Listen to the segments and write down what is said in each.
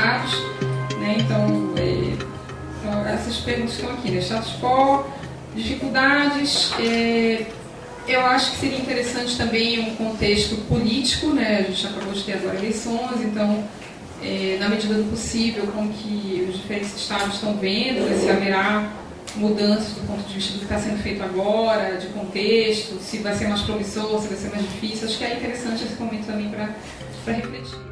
estados. Né? Então, é, então, essas perguntas estão aqui, né? Status quo, dificuldades. É, eu acho que seria interessante também um contexto político, né? A gente acabou de ter agora eleições, então, é, na medida do possível, como que os diferentes estados estão vendo, né? se haverá mudanças do ponto de vista do que está sendo feito agora, de contexto, se vai ser mais promissor, se vai ser mais difícil. Acho que é interessante esse momento também para refletir.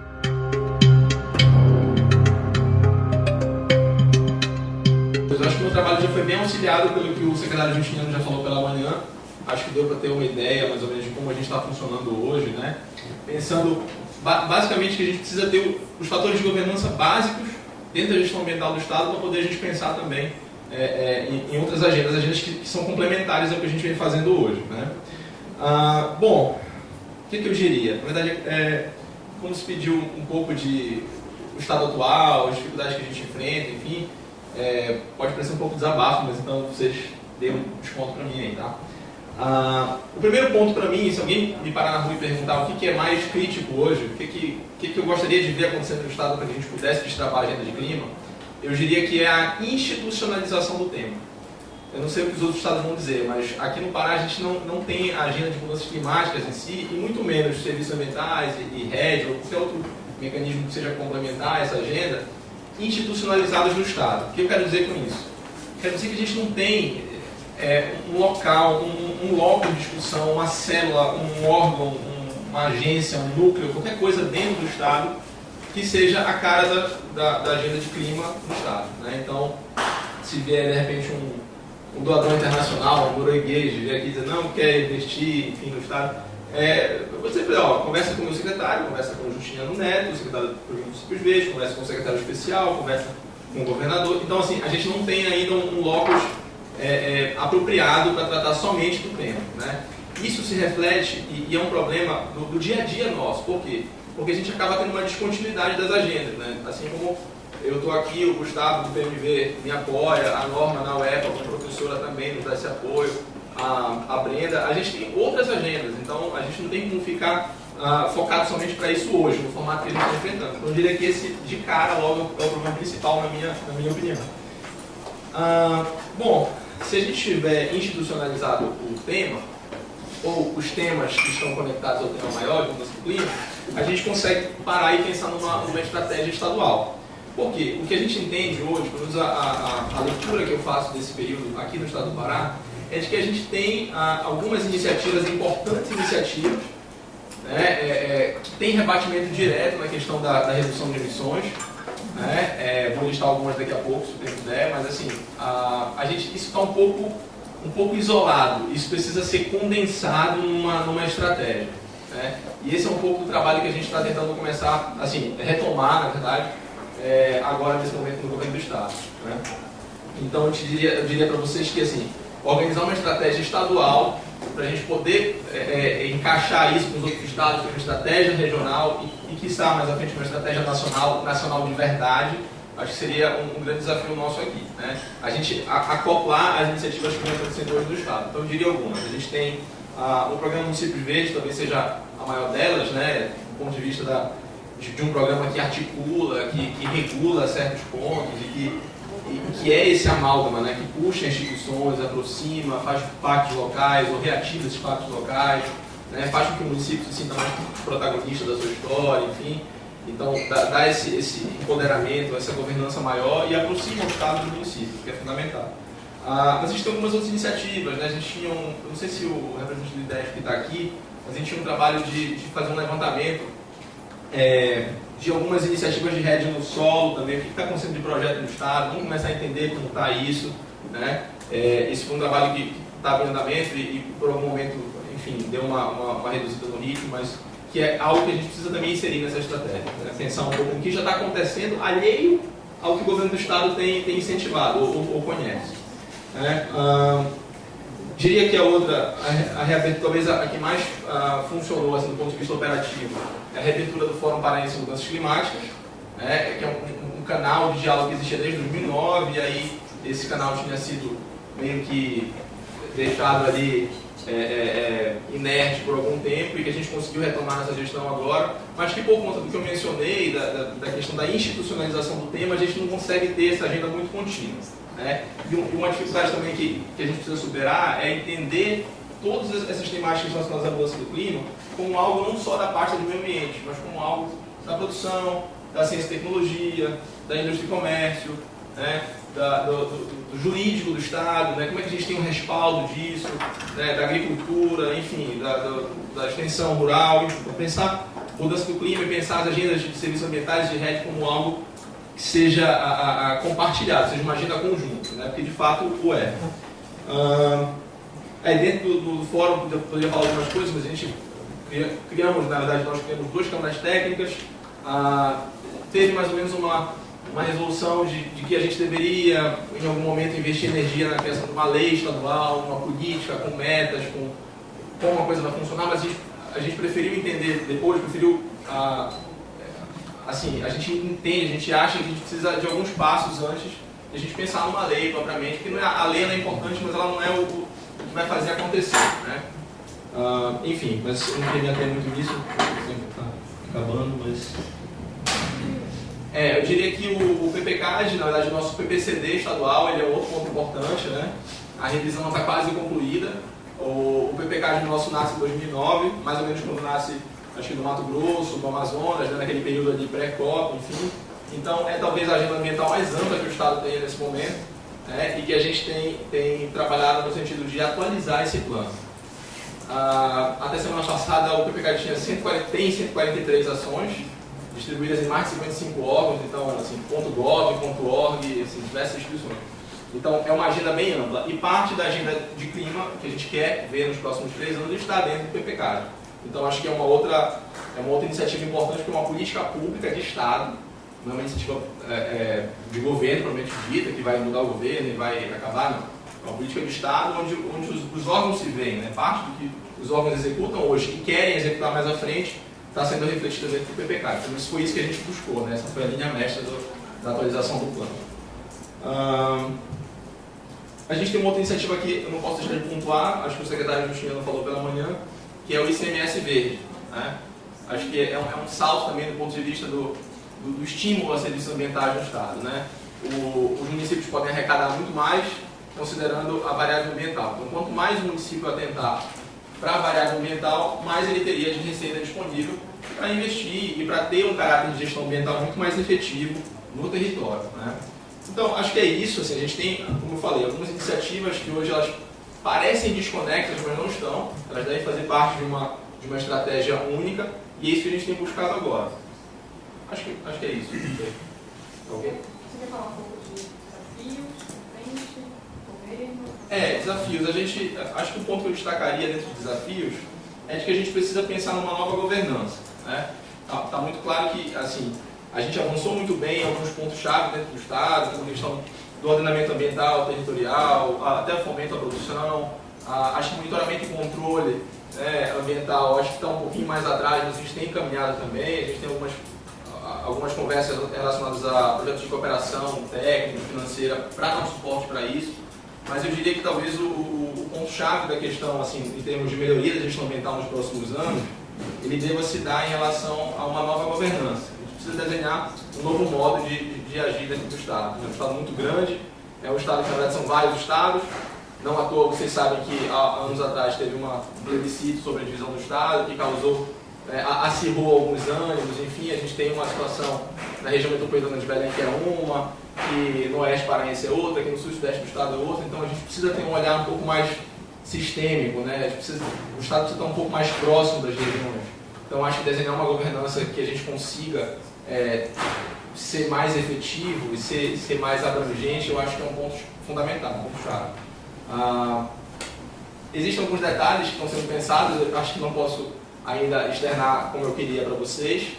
Trabalho já foi bem auxiliado pelo que o secretário Justiniano já falou pela manhã. Acho que deu para ter uma ideia mais ou menos de como a gente está funcionando hoje, né? Pensando basicamente que a gente precisa ter os fatores de governança básicos dentro da gestão ambiental do Estado para poder a gente pensar também é, é, em, em, outras agendas, agendas que, que, são complementares ao que a gente vem fazendo hoje. Né? Ah, bom, o que, que, eu diria? Na verdade, é, como se pediu um pouco de o estado atual, as dificuldades que a gente enfrenta, enfim, é, pode parecer um pouco desabafo, mas então vocês deem um desconto para mim aí, tá? Ah, o primeiro ponto para mim, se alguém me parar na rua e perguntar o que, que é mais crítico hoje, o que, que, que, que eu gostaria de ver acontecendo no Estado para que a gente pudesse destravar a agenda de clima, eu diria que é a institucionalização do tema. Eu não sei o que os outros estados vão dizer, mas aqui no Pará a gente não, não tem a agenda de mudanças climáticas em si, e muito menos serviços ambientais e, e RED ou qualquer outro mecanismo que seja complementar essa agenda, institucionalizados no Estado. O que eu quero dizer com isso? Quero dizer que a gente não tem é, um local, um, um local de discussão, uma célula, um órgão, um, uma agência, um núcleo, qualquer coisa dentro do Estado que seja a cara da, da, da agenda de clima no Estado. Né? Então, se vier de repente um, um doador internacional, um norueguês, vier aqui dizer não quer investir enfim, no Estado, é, você ó, conversa com o meu secretário, conversa com o Justiniano Neto, o secretário do Municípios Verdes, conversa com o secretário especial, conversa com o governador. Então, assim, a gente não tem ainda um, um locus é, é, apropriado para tratar somente do tema. Né? Isso se reflete, e, e é um problema do, do, dia a dia nosso. Por quê? Porque a gente acaba tendo uma descontinuidade das agendas. Né? Assim como eu estou aqui, o Gustavo do PMV me apoia, a Norma na UEPA, como professora também nos dá esse apoio, a, a Brenda, a gente tem outras agendas, então a gente não tem como ficar uh, focado somente para isso hoje, no formato que a gente está enfrentando. Então eu diria que esse de cara logo é o problema principal na minha, na minha opinião. Uh, bom, se a gente tiver institucionalizado o tema, ou os temas que estão conectados ao tema maior de mudança clima, a gente consegue parar e pensar numa, numa estratégia estadual. Por quê? O que a gente entende hoje, pelo menos a, a, a, leitura que eu faço desse período aqui no estado do Pará, é de que a gente tem a, algumas iniciativas, importantes iniciativas, né, é, é, que tem rebatimento direto na questão da, da redução de emissões, né? É, vou listar algumas daqui a pouco, se o tempo der, mas assim, a, a gente, isso está um pouco, um pouco isolado, isso precisa ser condensado numa, numa estratégia. Né? E esse é um pouco do trabalho que a gente está tentando começar, assim, retomar, na verdade, é, agora nesse momento no governo do Estado. Né? Então eu, diria, eu diria para vocês que assim, organizar uma estratégia estadual para a gente poder é, é, encaixar isso com os outros estados, com uma estratégia regional e, e que mais à frente uma estratégia nacional, nacional de verdade, acho que seria um, um grande desafio nosso aqui. Né? A gente a, acoplar as iniciativas vão acontecendo hoje do Estado. Então, eu diria algumas. A gente tem ah, o programa Municípios Verdes, talvez seja a maior delas, né, do ponto de vista da, de, um programa que articula, que, que regula certos pontos e que que é esse amálgama, né, que puxa instituições, aproxima, faz pactos locais, ou reativa esses pactos locais, né, faz com que o município se sinta mais protagonista da sua história, enfim. Então, dá, dá esse, esse, empoderamento, essa governança maior e aproxima o Estado do município, que é fundamental. Ah, mas a gente tem algumas outras iniciativas, né? a gente tinha um, eu não sei se o representante do IDEF que está aqui, mas a gente tinha um trabalho de, de fazer um levantamento é, de algumas iniciativas de rede no solo também, o que está acontecendo de projeto no Estado, vamos começar a entender como está isso. Né? É, esse foi um trabalho que estava em andamento e, e, por algum momento, enfim, deu uma, uma, uma, reduzida no ritmo, mas que é algo que a gente precisa também inserir nessa estratégia. Né? Pensar um pouco no que já está acontecendo, alheio ao que o governo do Estado tem, tem incentivado ou, ou, conhece. Né? Diria que a outra, a, a reabertura, talvez a, a que mais a, funcionou assim, do ponto de vista operativo, é a reabertura do Fórum Paraense de Mudanças Climáticas, né, que é um, um, canal de diálogo que existia desde 2009, e aí esse canal tinha sido meio que deixado ali é, é, é, inerte por algum tempo e que a gente conseguiu retomar essa gestão agora, mas que por conta do que eu mencionei, da, da, da questão da institucionalização do tema, a gente não consegue ter essa agenda muito contínua. Né? E uma dificuldade também que, que a gente precisa superar é entender todas essas temáticas relacionadas à mudança do clima como algo não só da parte do meio ambiente, mas como algo da produção, da ciência e tecnologia, da indústria e comércio, né? da, do, do, do, jurídico do Estado, né? como é que a gente tem um respaldo disso, né? da agricultura, enfim, da, da extensão rural, enfim, pensar mudança do clima e pensar as agendas de serviços ambientais de RED como algo que seja a, a, a compartilhado, seja uma agenda conjunta, né? porque de fato o é. Uh, aí dentro do, do fórum poderia falar algumas coisas, mas a gente criamos, na verdade, nós criamos duas câmaras técnicas, teve mais ou menos uma uma resolução de, de, que a gente deveria, em algum momento, investir energia na criação de uma lei estadual, uma política com metas, com como a coisa vai funcionar, mas a gente, a gente preferiu entender depois, preferiu, assim, a gente entende, a gente acha que a gente precisa de alguns passos antes de a gente pensar numa lei propriamente, porque não é, a lei é importante, mas ela não é o, o que vai fazer acontecer, né? Ah, enfim, mas eu não queria ter muito nisso, o tempo está acabando, mas é, eu diria que o, o PPCAD, na verdade, o nosso PPCD estadual, ele é outro ponto importante, né? A revisão está quase concluída. O, o PPCAD nosso nasce em 2009, mais ou menos quando nasce, acho que no Mato Grosso, no Amazonas, né? naquele período ali pré-COP, enfim. Então, é talvez a agenda ambiental mais ampla que o Estado tem nesse momento, né? e que a gente tem, tem trabalhado no sentido de atualizar esse plano. Ah, até semana passada, o PPCAD tinha 140, tem 143 ações, distribuídas em mais de 55 órgãos, então, assim, .gov, .org, assim, diversas instituições. Então, é uma agenda bem ampla. E parte da agenda de clima que a gente quer ver nos próximos três anos está dentro do PPK. Então, acho que é uma outra, é uma outra iniciativa importante, que é uma política pública de Estado, não é uma iniciativa é, é, de governo, provavelmente dita, que vai mudar o governo e vai acabar, não. É uma política de Estado onde, onde os, os órgãos se veem, né? parte do que os órgãos executam hoje e querem executar mais à frente, está sendo refletida dentro do PPK. Então, isso foi isso que a gente buscou, né? essa foi a linha mestra do, da atualização do plano. a gente tem uma outra iniciativa aqui, eu não posso deixar de pontuar, acho que o secretário Justiniano falou pela manhã, que é o ICMS Verde. Né? Acho que é um, é um, salto também do ponto de vista do, do, do estímulo a serviços ambientais no Estado. Né? O, os municípios podem arrecadar muito mais, considerando a variável ambiental. Então, quanto mais o município atentar para a variável ambiental, mais ele teria de receita disponível para investir e para ter um caráter de gestão ambiental muito mais efetivo no território. Né? Então, acho que é isso. Assim, a gente tem, como eu falei, algumas iniciativas que hoje elas parecem desconectas, mas não estão. Elas devem fazer parte de uma, de uma estratégia única e é isso que a gente tem buscado agora. Acho que, acho que é isso. Ok? Você quer falar um pouco de desafios? É, desafios. A gente, acho que o ponto que eu destacaria dentro de desafios é de que a gente precisa pensar numa nova governança. Né? Tá, tá, muito claro que assim, a gente avançou muito bem em alguns pontos-chave dentro do Estado, como a questão do ordenamento ambiental, territorial, até o fomento à produção, a, acho que monitoramento e controle né, ambiental, acho que está um pouquinho mais atrás, mas a gente tem encaminhado também, a gente tem algumas, algumas conversas relacionadas a projetos de cooperação técnica, financeira, para dar um suporte para isso. Mas eu diria que talvez o, o ponto-chave da questão, assim, em termos de melhoria da gestão ambiental nos próximos anos, ele deva se dar em relação a uma nova governança. A gente precisa desenhar um novo modo de, de, de agir dentro do Estado. É um Estado muito grande, é um Estado que na verdade são vários Estados, não à toa vocês sabem que há anos atrás teve uma, um plebiscito sobre a divisão do Estado, que causou, é, acirrou alguns ânimos, enfim, a gente tem uma situação na região metropolitana de Belém que é uma, que no Oeste Paraense é outra, que no Sul-Sudeste do Estado é outra, então a gente precisa ter um olhar um pouco mais sistêmico, né? Precisa, o Estado precisa estar um pouco mais próximo das regiões. Então, acho que desenhar uma governança que a gente consiga é, ser mais efetivo e ser, ser mais abrangente, eu acho que é um ponto fundamental, um ponto chave. Ah, existem alguns detalhes que estão sendo pensados, eu acho que não posso ainda externar como eu queria para vocês,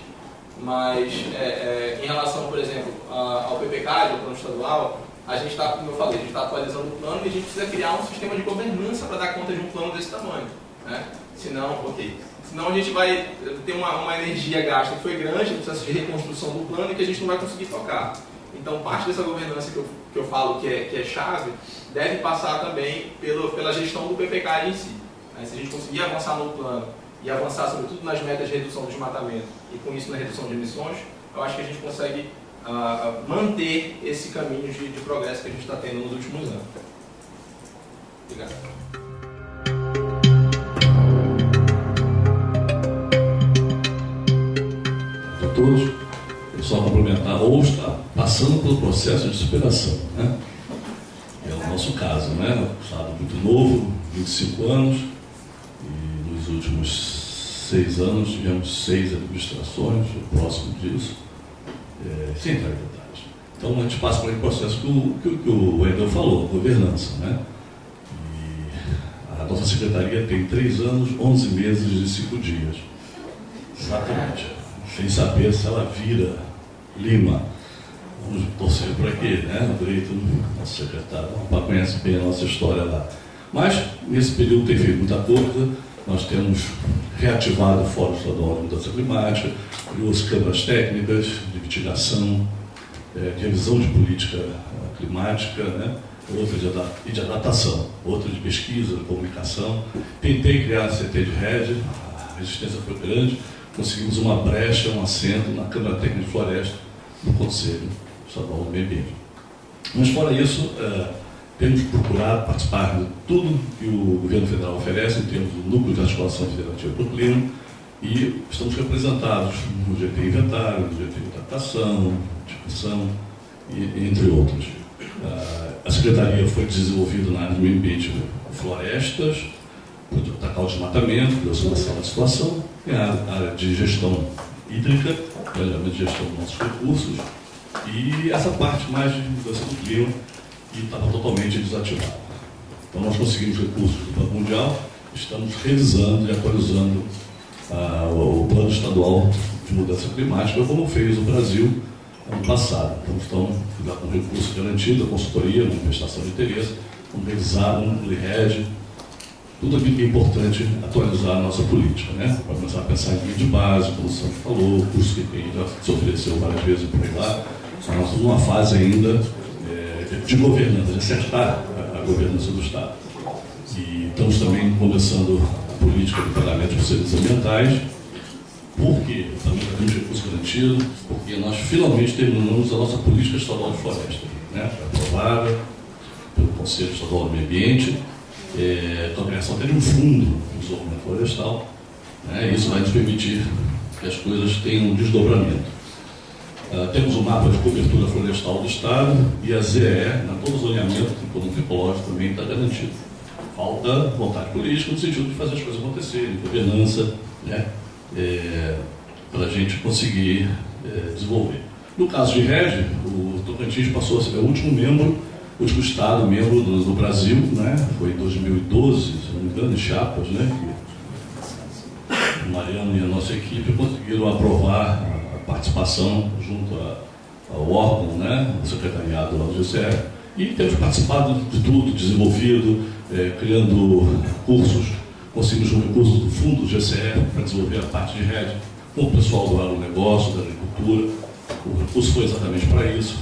mas é, é, em relação, por exemplo, ao PPK, ao plano estadual, a gente está, como eu falei, a gente está atualizando o plano e a gente precisa criar um sistema de governança para dar conta de um plano desse tamanho. Né? Senão, ok. Senão a gente vai ter uma, uma energia gasta que foi grande, um processo de reconstrução do plano e que a gente não vai conseguir tocar. Então, parte dessa governança que eu, que eu falo que é, que é chave deve passar também pelo, pela gestão do PPK em si. Né? Se a gente conseguir avançar no plano e avançar sobretudo nas metas de redução do desmatamento e com isso na redução de emissões, eu acho que a gente consegue uh, manter esse caminho de, de progresso que a gente está tendo nos últimos anos. Obrigado. Todos, só complementar, ou está passando pelo processo de superação. Né? É o nosso caso, né? Um estado muito novo, 25 anos, nos últimos seis anos tivemos seis administrações, próximo disso, é, sem entrar detalhes. Então a gente passa por um processo que o, que, o Wendel falou, governança. Né? E a nossa secretaria tem três anos, 11 meses e cinco dias. Exatamente. Sem saber se ela vira Lima. Vamos torcer para quê, né? O Breito, nosso secretário, conhece bem a nossa história lá. Mas, nesse período, tem feito muita coisa. Nós temos reativado o Fórum Estadual de Mudança Climática, criou as câmaras técnicas de mitigação, é, de revisão de política climática, né? outra de, de adaptação, outra de pesquisa, de comunicação. Tentei criar a CT de rede, a resistência foi grande, conseguimos uma brecha, um assento na Câmara Técnica de Floresta do Conselho Estadual do Meio Ambiente. Mas, fora isso, é, temos procurado participar de tudo que o governo federal oferece em termos do núcleo de articulação federativa para o clima e estamos representados no GT Inventário, no GT Adaptação, Discussão, entre outros. Ah, a Secretaria foi desenvolvida na área do meio ambiente florestas, atacar o desmatamento, criação da situação, e a área de gestão hídrica, planejamento de gestão dos nossos recursos, e essa parte mais de mudança do clima, e estava totalmente desativado. Então nós conseguimos recursos do Banco Mundial, estamos revisando e atualizando ah, o Plano Estadual de Mudança Climática, como fez o Brasil ano passado. Então estamos com recurso garantido, a consultoria, a manifestação de interesse, vamos revisar um LIRED, tudo aquilo que é importante atualizar a nossa política, né? Para começar a pensar em de base, como o Santos falou, curso que já se ofereceu várias vezes por aí lá. Nós estamos numa fase ainda de governança, de acertar a, governança do Estado. E estamos também começando a política de pagamento de serviços ambientais, porque também temos recurso garantido, porque nós finalmente terminamos a nossa política estadual de floresta, né? aprovada pelo Conselho Estadual do Meio Ambiente, é, com a criação até de um fundo de desenvolvimento florestal, né? isso vai nos permitir que as coisas tenham um desdobramento. Uh, temos o mapa de cobertura florestal do Estado e a ZE, na todo zoneamento ecológico também está garantido. Falta vontade política no sentido de fazer as coisas acontecerem, governança, né, é, para a gente conseguir é, desenvolver. No caso de REG, o Tocantins passou a ser o último membro, o último Estado membro do, do Brasil, né, foi em 2012, se não me engano, em Chapas, né, que o Mariano e a nossa equipe conseguiram aprovar participação junto ao órgão, né, o secretariado do GCE, e temos participado de tudo, desenvolvido, é, criando cursos, conseguimos um recurso do fundo do GCE para desenvolver a parte de rede com o pessoal do agronegócio, da agricultura. O recurso foi exatamente para isso,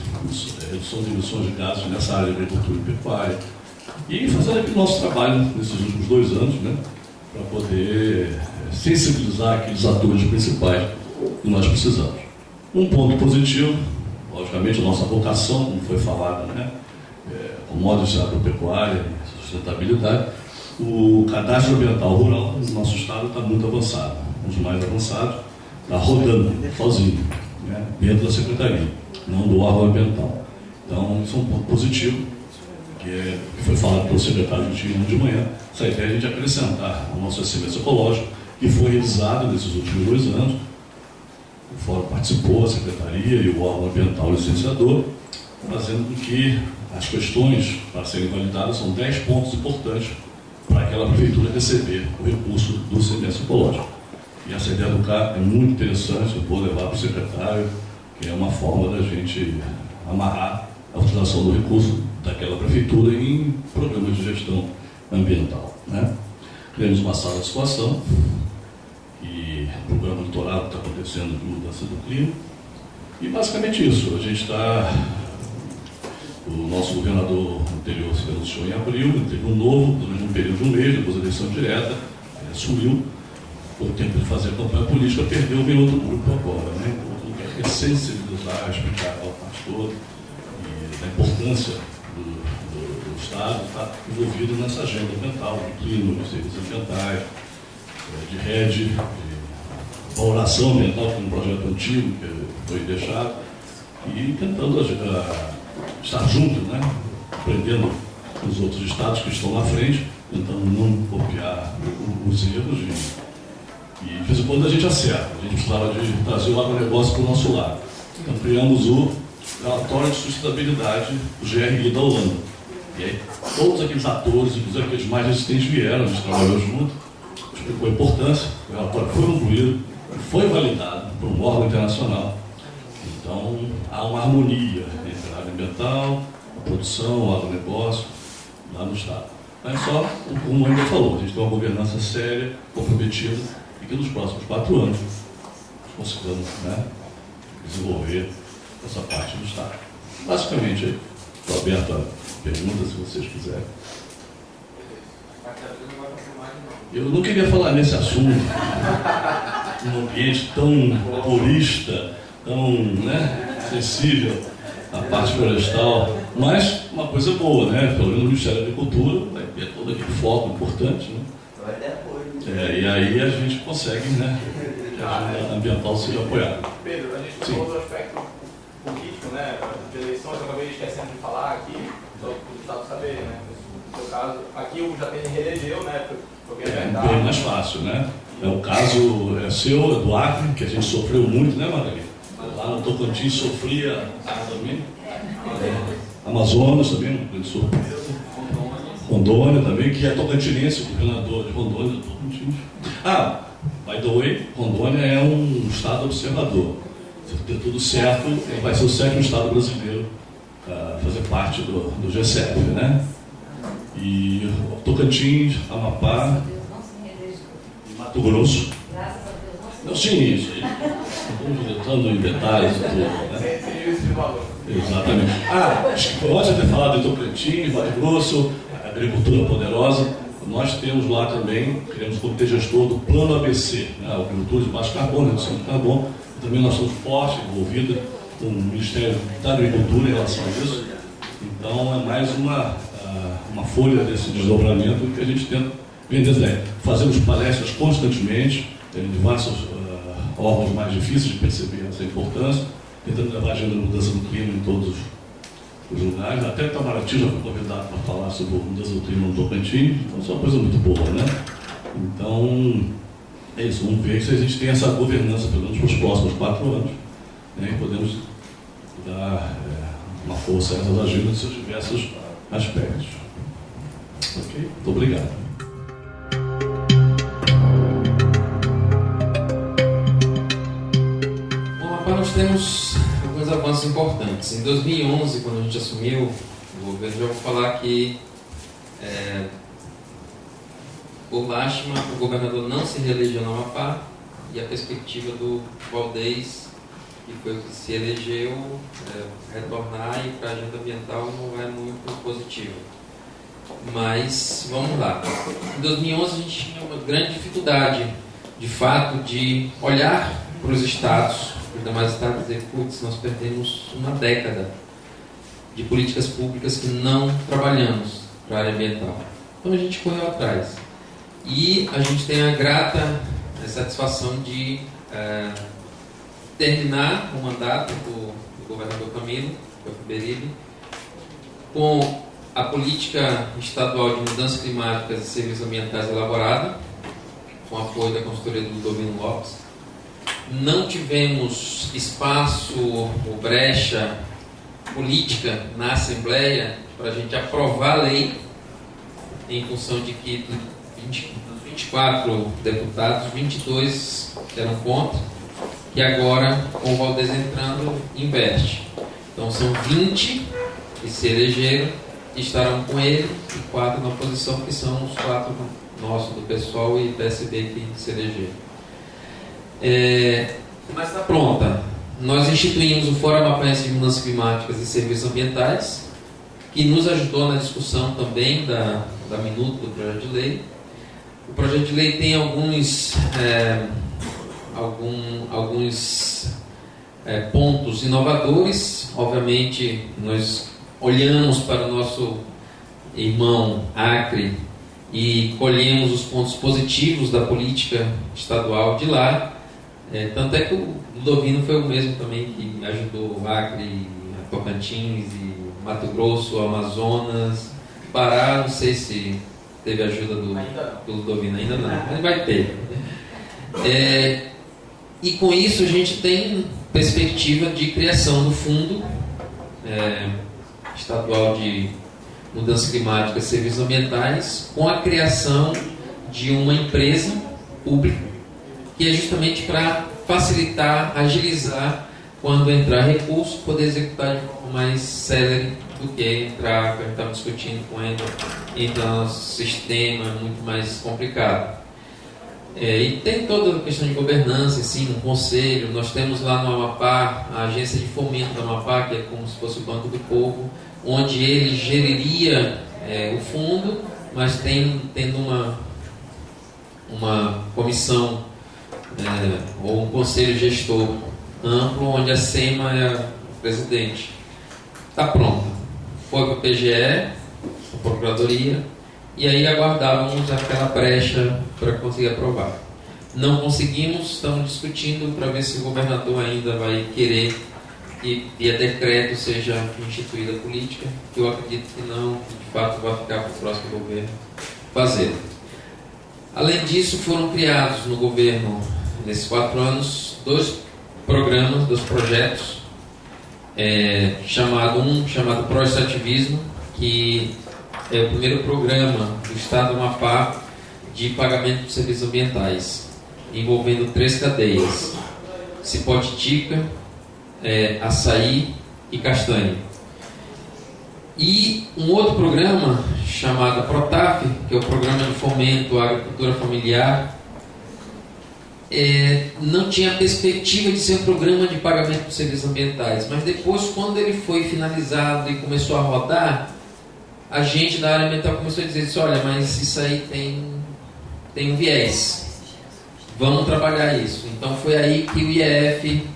é, redução de emissões de gases nessa área de agricultura e pecuária. E fazendo aqui o nosso trabalho nesses últimos dois anos, né, para poder é, sensibilizar aqueles atores principais que nós precisamos. Um ponto positivo, logicamente, a nossa vocação, como foi falado, né? É, commodities agropecuária sustentabilidade, o cadastro ambiental rural no nosso estado está muito avançado, um dos mais avançados, está rodando sozinho, né? dentro da secretaria, não do órgão ambiental. Então, isso é um ponto positivo, que, é, que foi falado pelo secretário Justino de manhã, essa ideia de a gente acrescentar o nosso excelência ecológico, que foi revisado nesses últimos dois anos, o fórum participou, a secretaria e o órgão ambiental licenciador, fazendo com que as questões para serem validadas são 10 pontos importantes para aquela prefeitura receber o recurso do semestre ecológico. E essa ideia do CAR é muito interessante, eu vou levar para o secretário, que é uma forma da gente amarrar a utilização do recurso daquela prefeitura em programas de gestão ambiental. Né? Criamos uma sala de situação, programa litoral que está acontecendo de mudança do clima. E basicamente isso, a gente está O nosso governador anterior se anunciou em abril, teve um novo, durante um período de um mês, depois da eleição direta, ele assumiu, por tempo de fazer campanha política, perdeu, veio outro grupo agora, né? Outro que é sensibilizar, explicar ao país todo, e da importância do, do, do Estado estar envolvido nessa agenda ambiental, do clima, dos serviços ambientais, de rede, de valoração ambiental, que é um projeto antigo que foi deixado, e tentando uh, estar junto, né? aprendendo com os outros estados que estão na frente, tentando não copiar os erros e, e de vez em quando a gente acerta. A gente precisava de trazer o agronegócio para o nosso lado. Então criamos o relatório de sustentabilidade do GRI da Holanda. E aí todos aqueles atores, inclusive aqueles mais resistentes vieram, a gente trabalhou junto, explicou a importância, o relatório foi concluído, foi validado por um órgão internacional. Então há uma harmonia entre a área ambiental, a produção, o agronegócio, lá no Estado. Mas só, como ainda falou, a gente tem uma governança séria, comprometida, e que nos próximos quatro anos consigamos né, desenvolver essa parte do Estado. Basicamente, estou aberto a perguntas se vocês quiserem. Eu não queria falar nesse assunto, num ambiente tão purista, tão né, sensível à parte florestal, mas uma coisa boa, né? Pelo menos no Ministério da Agricultura vai ter todo aquele foco importante, né? É, e aí a gente consegue, né? Que a agenda ambiental seja apoiada. Pedro, a gente falou do aspecto político, né? De eleições, eu acabei esquecendo de falar aqui, só para o Estado saber, né? No seu caso, aqui o Jatene reelegeu, né? É bem mais fácil, né? É o caso é seu, do Acre, que a gente sofreu muito, né, Margarida? Lá no Tocantins sofria também. É, Amazonas também, uma grande surpresa. Rondônia também, que é tocantinense, governador de Rondônia do Tocantins. Ah, by the way, Rondônia é um estado observador. Se der tudo certo, vai ser o sétimo estado brasileiro a fazer parte do, do GCF, né? E Tocantins, Amapá, Mato Grosso. Não, sim, entrando em detalhes tudo, né? Exatamente. Ah, acho que pode ter falado de Tocantins, Mato Grosso, agricultura poderosa. Nós temos lá também, queremos comitê gestor do plano ABC, né? agricultura de baixo carbono, redução de carbono. Também nós somos fortes, envolvidos com o Ministério da Agricultura em relação a isso. Então é mais uma, uma folha desse desdobramento que a gente tenta vender. Fazemos palestras constantemente, em diversos uh, órgãos mais difíceis de perceber essa importância, tentando levar a agenda da mudança do clima em todos os lugares. Até Itamaraty já foi convidado para falar sobre mudança do clima no Tocantins, então isso é uma coisa muito boa, né? Então, é isso, vamos ver se a gente tem essa governança, pelo menos para os próximos quatro anos, né? e podemos dar é, uma força a essas agendas seus diversos aspectos. Ok? Muito obrigado. temos alguns avanços importantes. Em 2011, quando a gente assumiu o governo, já vou falar que, é, por lástima, o governador não se reelegeu no Amapá e a perspectiva do Valdez, que foi se elegeu, é, retornar e para a agenda ambiental não é muito positiva. Mas vamos lá. Em 2011 a gente tinha uma grande dificuldade, de fato, de olhar para os estados ainda mais está dizer, putz, nós perdemos uma década de políticas públicas que não trabalhamos para a área ambiental. Então a gente correu atrás. E a gente tem a grata satisfação de é, terminar o mandato do, do governador Camilo, Beribe, com a política estadual de mudanças climáticas e serviços ambientais elaborada, com apoio da consultoria do Domino Lopes, não tivemos espaço ou brecha política na Assembleia para a gente aprovar a lei, em função de que dos 24 deputados, 22 eram contra, que agora, com o Valdez entrando, investe. Então são 20 que se elegeram, que estarão com ele, e quatro na oposição, que são os quatro nossos do pessoal e PSB que se elegeram. É, mas está pronta. Nós instituímos o Fórum Mapanhense de Mudanças Climáticas e Serviços Ambientais, que nos ajudou na discussão também da, da minuta do projeto de lei. O projeto de lei tem alguns, é, algum, alguns é, pontos inovadores. Obviamente, nós olhamos para o nosso irmão Acre e colhemos os pontos positivos da política estadual de lá. É, tanto é que o Ludovino foi o mesmo também que ajudou o Acre, Tocantins e Mato Grosso, Amazonas, Pará, não sei se teve ajuda do, do Ludovino, ainda não, mas vai ter. É, e com isso a gente tem perspectiva de criação do fundo é, estadual de mudança climática e serviços ambientais, com a criação de uma empresa pública, que é justamente para facilitar, agilizar quando entrar recurso, poder executar de forma mais célere do que entrar, que gente estava discutindo com ele, entrar no sistema muito mais complicado. É, e tem toda a questão de governança, sim, um conselho. Nós temos lá no Amapá a agência de fomento do Amapá, que é como se fosse o Banco do Povo, onde ele geriria é, o fundo, mas tem, tendo uma, uma comissão é, ou um conselho gestor amplo, onde a SEMA é o presidente. Está pronto. Foi para a PGE, a Procuradoria, e aí aguardávamos aquela brecha para conseguir aprovar. Não conseguimos, estamos discutindo para ver se o governador ainda vai querer que via decreto seja instituída a política, que eu acredito que não, de fato vai ficar para o próximo governo fazer. Além disso, foram criados no governo, nesses quatro anos, dois programas, dois projetos, é, chamado um chamado Proestativismo, que é o primeiro programa do Estado do Amapá de pagamento de serviços ambientais, envolvendo três cadeias: Cipotitica, é, açaí e castanha. E um outro programa chamado PROTAF, que é o Programa de Fomento à Agricultura Familiar, é, não tinha perspectiva de ser um programa de pagamento de serviços ambientais, mas depois, quando ele foi finalizado e começou a rodar, a gente da área ambiental começou a dizer assim, olha, mas isso aí tem, tem um viés, vamos trabalhar isso. Então foi aí que o IEF,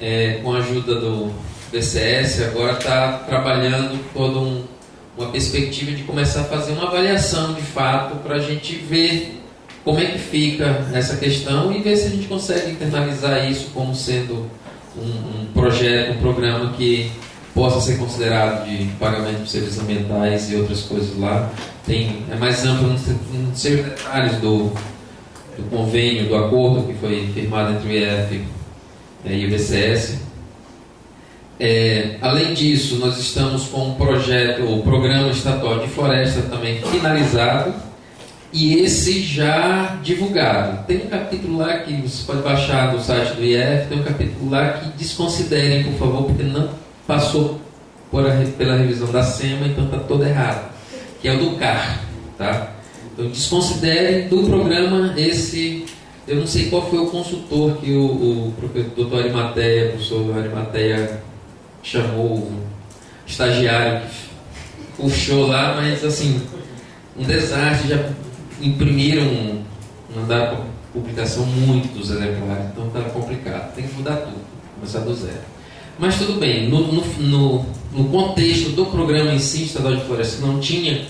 é, com a ajuda do DCS, agora está trabalhando toda um, uma perspectiva de começar a fazer uma avaliação de fato para a gente ver como é que fica essa questão e ver se a gente consegue internalizar isso como sendo um, um projeto, um programa que possa ser considerado de pagamento de serviços ambientais e outras coisas lá. Tem, é mais amplo, não sei os detalhes do, do convênio, do acordo que foi firmado entre o IEF e o BCS. É, além disso, nós estamos com um projeto, o programa estadual de floresta também finalizado e esse já divulgado. Tem um capítulo lá que você pode baixar do site do IF, tem um capítulo lá que desconsiderem, por favor, porque não passou a, pela revisão da SEMA, então está todo errado, que é o do CAR. Tá? Então desconsiderem do programa esse. Eu não sei qual foi o consultor que o, o doutor Arimateia, o professor Arimateia chamou o estagiário que puxou lá, mas assim, um desastre, já imprimiram, mandaram publicação muitos exemplares, então está complicado. Tem que mudar tudo, começar do zero. Mas tudo bem, no, no, no contexto do programa em si, Estadual de Floresta, não tinha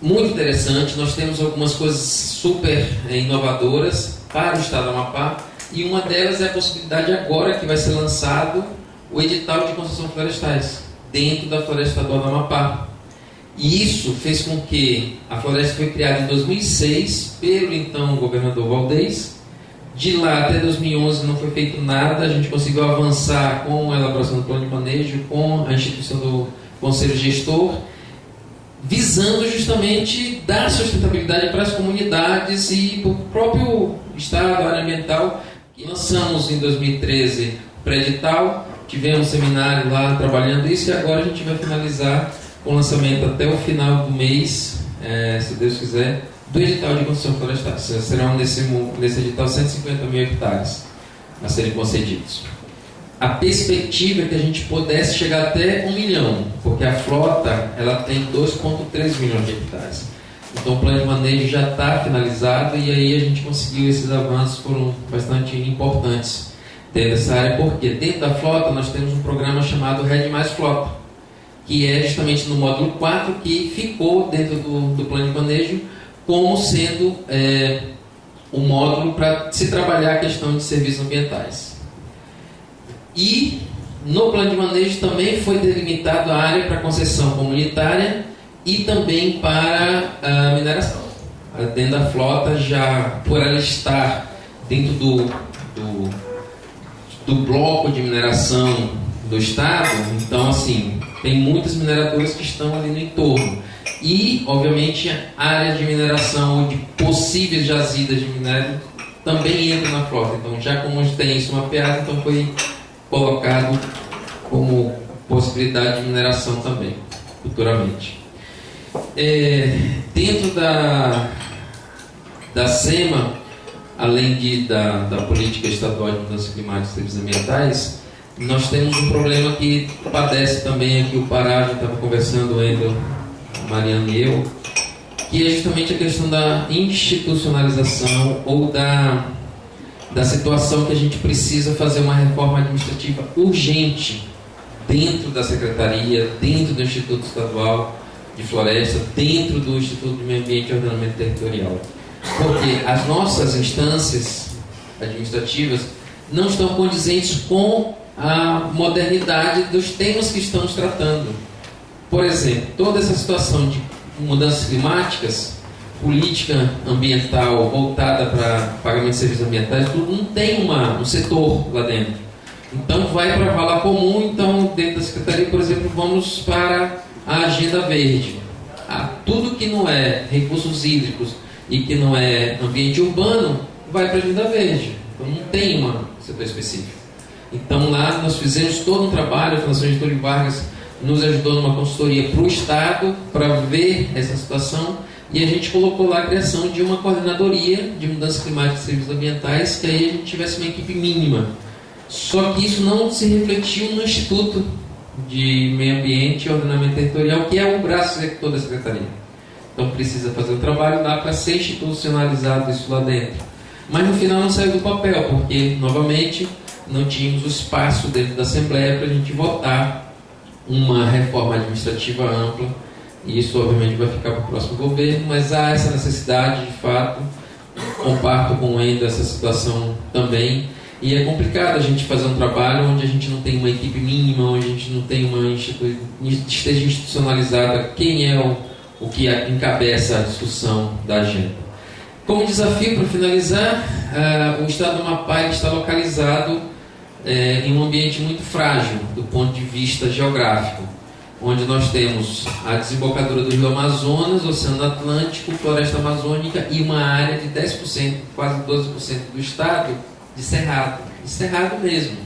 muito interessante. Nós temos algumas coisas super eh, inovadoras para o Estado do Amapá, e uma delas é a possibilidade agora que vai ser lançado o edital de concessão florestais dentro da Floresta Estadual do Amapá. E isso fez com que a floresta foi criada em 2006 pelo então governador Valdez. De lá até 2011 não foi feito nada, a gente conseguiu avançar com a elaboração do plano de manejo, com a instituição do conselho gestor, visando justamente dar sustentabilidade para as comunidades e para o próprio Estado, área ambiental. Lançamos em 2013 o pré-edital, tivemos um seminário lá trabalhando isso e agora a gente vai finalizar com lançamento até o final do mês, é, se Deus quiser, do edital de construção florestal. Serão nesse, nesse edital 150 mil hectares a serem concedidos. a perspectiva é que a gente pudesse chegar até um milhão, porque a frota ela tem 2,3 milhões de hectares. Então o plano de manejo já está finalizado e aí a gente conseguiu esses avanços foram bastante importantes dentro dessa área, porque dentro da frota nós temos um programa chamado Red Mais Frota, que é justamente no módulo 4 que ficou dentro do, do plano de manejo como sendo é, um módulo para se trabalhar a questão de serviços ambientais. E no plano de manejo também foi delimitado a área para concessão comunitária e também para a mineração. Dentro da flota, já por ela estar dentro do, do, do bloco de mineração do Estado, então assim, tem muitas mineradoras que estão ali no entorno. E, obviamente, a área de mineração ou de possíveis jazidas de minério também entra na frota. Então, já como tem isso mapeado, então foi colocado como possibilidade de mineração também, futuramente. É, dentro da, da SEMA, além de, da, da política estadual de mudança climática e serviços ambientais, nós temos um problema que padece também aqui o Pará, a gente estava conversando entre a Mariana e eu, que é justamente a questão da institucionalização ou da da situação que a gente precisa fazer uma reforma administrativa urgente dentro da secretaria, dentro do Instituto Estadual de Floresta, dentro do Instituto de Meio Ambiente e Ordenamento Territorial. Porque as nossas instâncias administrativas não estão condizentes com a modernidade dos temas que estamos tratando. Por exemplo, toda essa situação de mudanças climáticas política ambiental voltada para pagamento de serviços ambientais, tudo não tem uma, um setor lá dentro. Então vai para a vala comum, então dentro da Secretaria, por exemplo, vamos para a agenda verde. Ah, tudo que não é recursos hídricos e que não é ambiente urbano, vai para a agenda verde. Então não tem um setor específico. Então lá nós fizemos todo um trabalho, a Fundação Getúlio Vargas nos ajudou numa consultoria para o Estado para ver essa situação e a gente colocou lá a criação de uma coordenadoria de mudança climática e serviços ambientais, que aí a gente tivesse uma equipe mínima. Só que isso não se refletiu no Instituto de Meio Ambiente e Ordenamento Territorial, que é o braço executor da Secretaria. Então precisa fazer o trabalho lá para ser institucionalizado isso lá dentro. Mas no final não saiu do papel, porque, novamente, não tínhamos o espaço dentro da Assembleia para a gente votar uma reforma administrativa ampla e isso obviamente vai ficar para o próximo governo, mas há essa necessidade de fato. Comparto com o Endo essa situação também. E é complicado a gente fazer um trabalho onde a gente não tem uma equipe mínima, onde a gente não tem uma institu esteja institucionalizada quem é o, o que encabeça a discussão da agenda. Como desafio, para finalizar, uh, o estado do Amapá está localizado uh, em um ambiente muito frágil do ponto de vista geográfico onde nós temos a desembocadura do Rio Amazonas, Oceano Atlântico, Floresta Amazônica e uma área de 10%, quase 12% do estado de cerrado, de cerrado mesmo.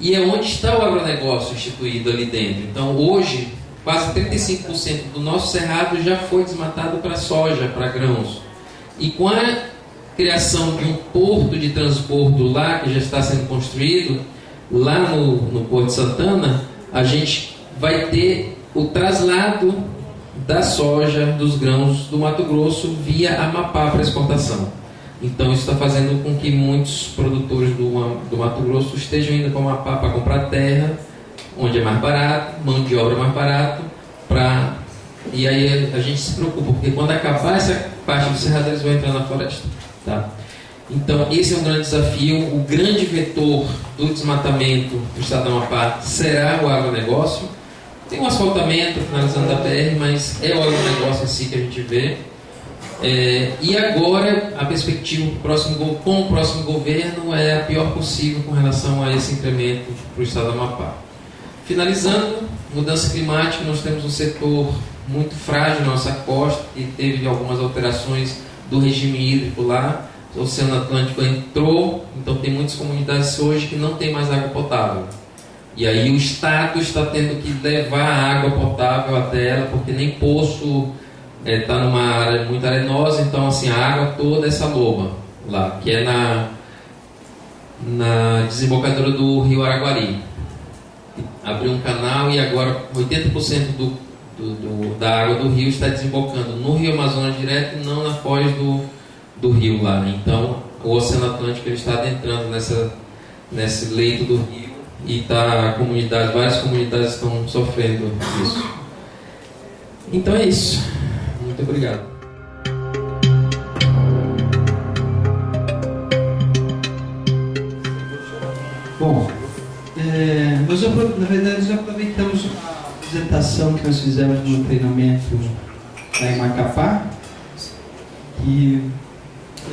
E é onde está o agronegócio instituído ali dentro. Então, hoje, quase 35% do nosso cerrado já foi desmatado para soja, para grãos. E com a criação de um porto de transbordo lá, que já está sendo construído, lá no, no Porto Santana, a gente vai ter o traslado da soja, dos grãos do Mato Grosso via Amapá para exportação. Então isso está fazendo com que muitos produtores do, do Mato Grosso estejam indo para o Amapá para comprar terra, onde é mais barato, mão de obra mais barato, para e aí a, gente se preocupa, porque quando acabar essa parte do cerrado, eles vão entrar na floresta. Tá? Então, esse é um grande desafio. O grande vetor do desmatamento do estado do Amapá será o agronegócio. Tem um asfaltamento finalizando da BR, mas é o negócio em si que a gente vê. É, e agora a perspectiva próximo, com o próximo governo é a pior possível com relação a esse incremento para o estado do Amapá. Finalizando, mudança climática, nós temos um setor muito frágil na nossa costa, que teve algumas alterações do regime hídrico lá. O Oceano Atlântico entrou, então tem muitas comunidades hoje que não tem mais água potável. E aí o Estado está tendo que levar a água potável até ela, porque nem poço está é, tá numa área muito arenosa, então assim, a água toda é essa loba lá, que é na, na desembocadura do rio Araguari. Abriu um canal e agora 80% do, do, do, da água do rio está desembocando no rio Amazonas direto não na foz do, do rio lá. Então o Oceano Atlântico está adentrando nessa, nesse leito do rio e tá, comunidade, várias comunidades estão sofrendo isso. Então é isso. Muito obrigado. Bom, é, nós, na verdade, nós aproveitamos a apresentação que nós fizemos no treinamento lá em Macapá, que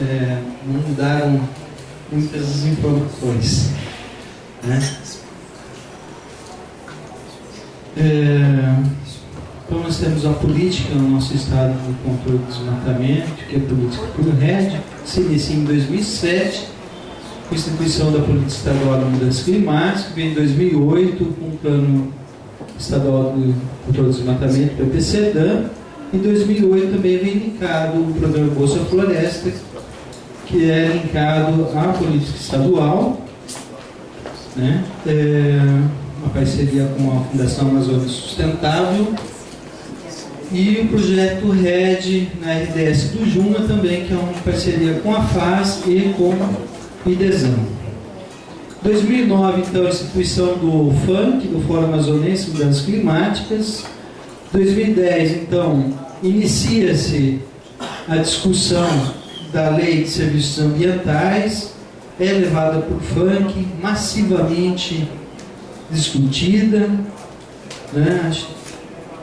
é, não mudaram muitas informações. Né? É, então nós temos a política no nosso estado do controle do desmatamento, que é a política por RED, se inicia em 2007 instituição da Política Estadual de Mudança Climática, vem em 2008 com o Plano Estadual de Controle do Desmatamento, PPCDAM. Em 2008 também vem linkado o Programa Bolsa Floresta, que é linkado à política estadual, né? É uma parceria com a Fundação Amazônia Sustentável e o projeto RED na RDS do Juma também, que é uma parceria com a FAS e com e desânimo. 2009, então, a instituição do FUNC, do Fórum Amazonense Mudanças Climáticas. 2010, então, inicia-se a discussão da Lei de Serviços Ambientais, é levada por FUNC, massivamente discutida, né?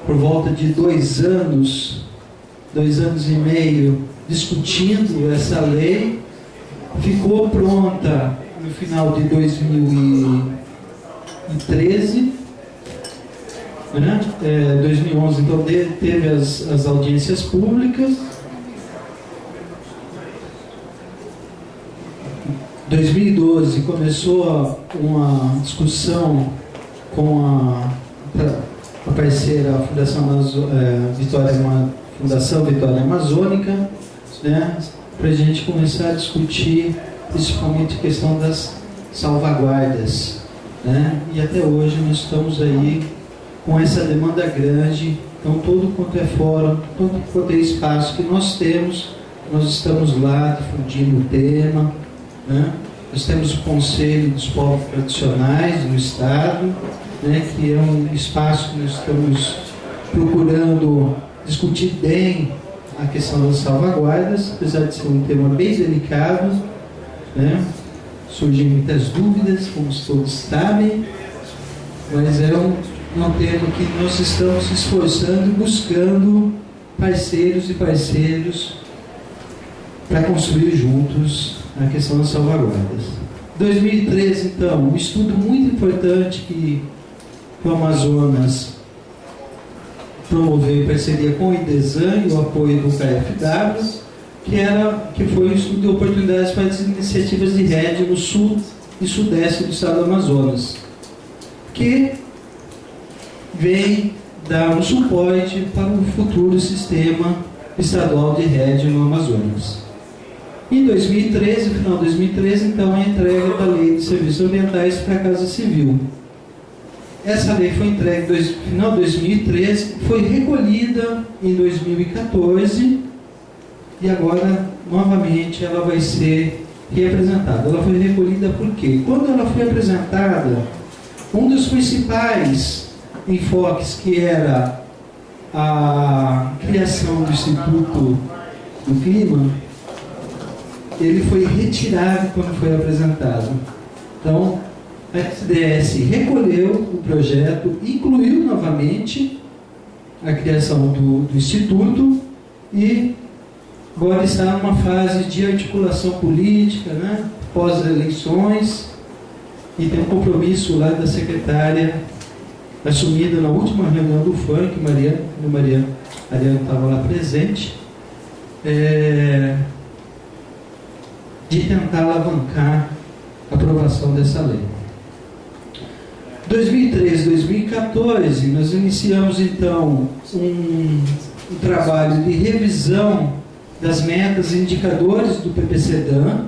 por volta de dois anos, dois anos e meio, discutindo essa lei, ficou pronta no final de 2013. Né? É, 2011, então, teve as, as audiências públicas. 2012 começou uma discussão com a, a parceira a Fundação, Amazo, é, Vitória, Fundação Vitória Amazônica, né? para a gente começar a discutir principalmente a questão das salvaguardas. Né? E até hoje nós estamos aí com essa demanda grande, então todo quanto é fórum, todo quanto é espaço que nós temos, nós estamos lá difundindo o tema. Né? Nós temos o Conselho dos Povos Tradicionais do Estado, né? que é um espaço que nós estamos procurando discutir bem a questão das salvaguardas, apesar de ser um tema bem delicado, né? surgem muitas dúvidas, como todos sabem, mas é um, um tema que nós estamos esforçando buscando parceiros e parceiros para construir juntos a questão das salvaguardas. 2013, então, um estudo muito importante que o Amazonas promoveu em parceria com o IDESAN e o apoio do KFW, que, era, que foi o estudo de oportunidades para as iniciativas de rede no sul e sudeste do estado do Amazonas, que vem dar um suporte para o futuro sistema estadual de rede no Amazonas. Em 2013, no final de 2013, então, a entrega da Lei de Serviços Ambientais para a Casa Civil, essa lei foi entregue no final de 2013, foi recolhida em 2014 e agora, novamente, ela vai ser reapresentada. Ela foi recolhida por quê? Quando ela foi apresentada, um dos principais enfoques que era a criação do Instituto do Clima, ele foi retirado quando foi apresentado. Então, a SDS recolheu o projeto, incluiu novamente a criação do, do Instituto e agora está numa fase de articulação política, né, pós-eleições, e tem um compromisso lá da secretária assumido na última reunião do FUNC, Mariana, Mariana, Mariana estava lá presente, é, de tentar alavancar a aprovação dessa lei. 2013, 2014, nós iniciamos então um, um trabalho de revisão das metas e indicadores do PPCDAN,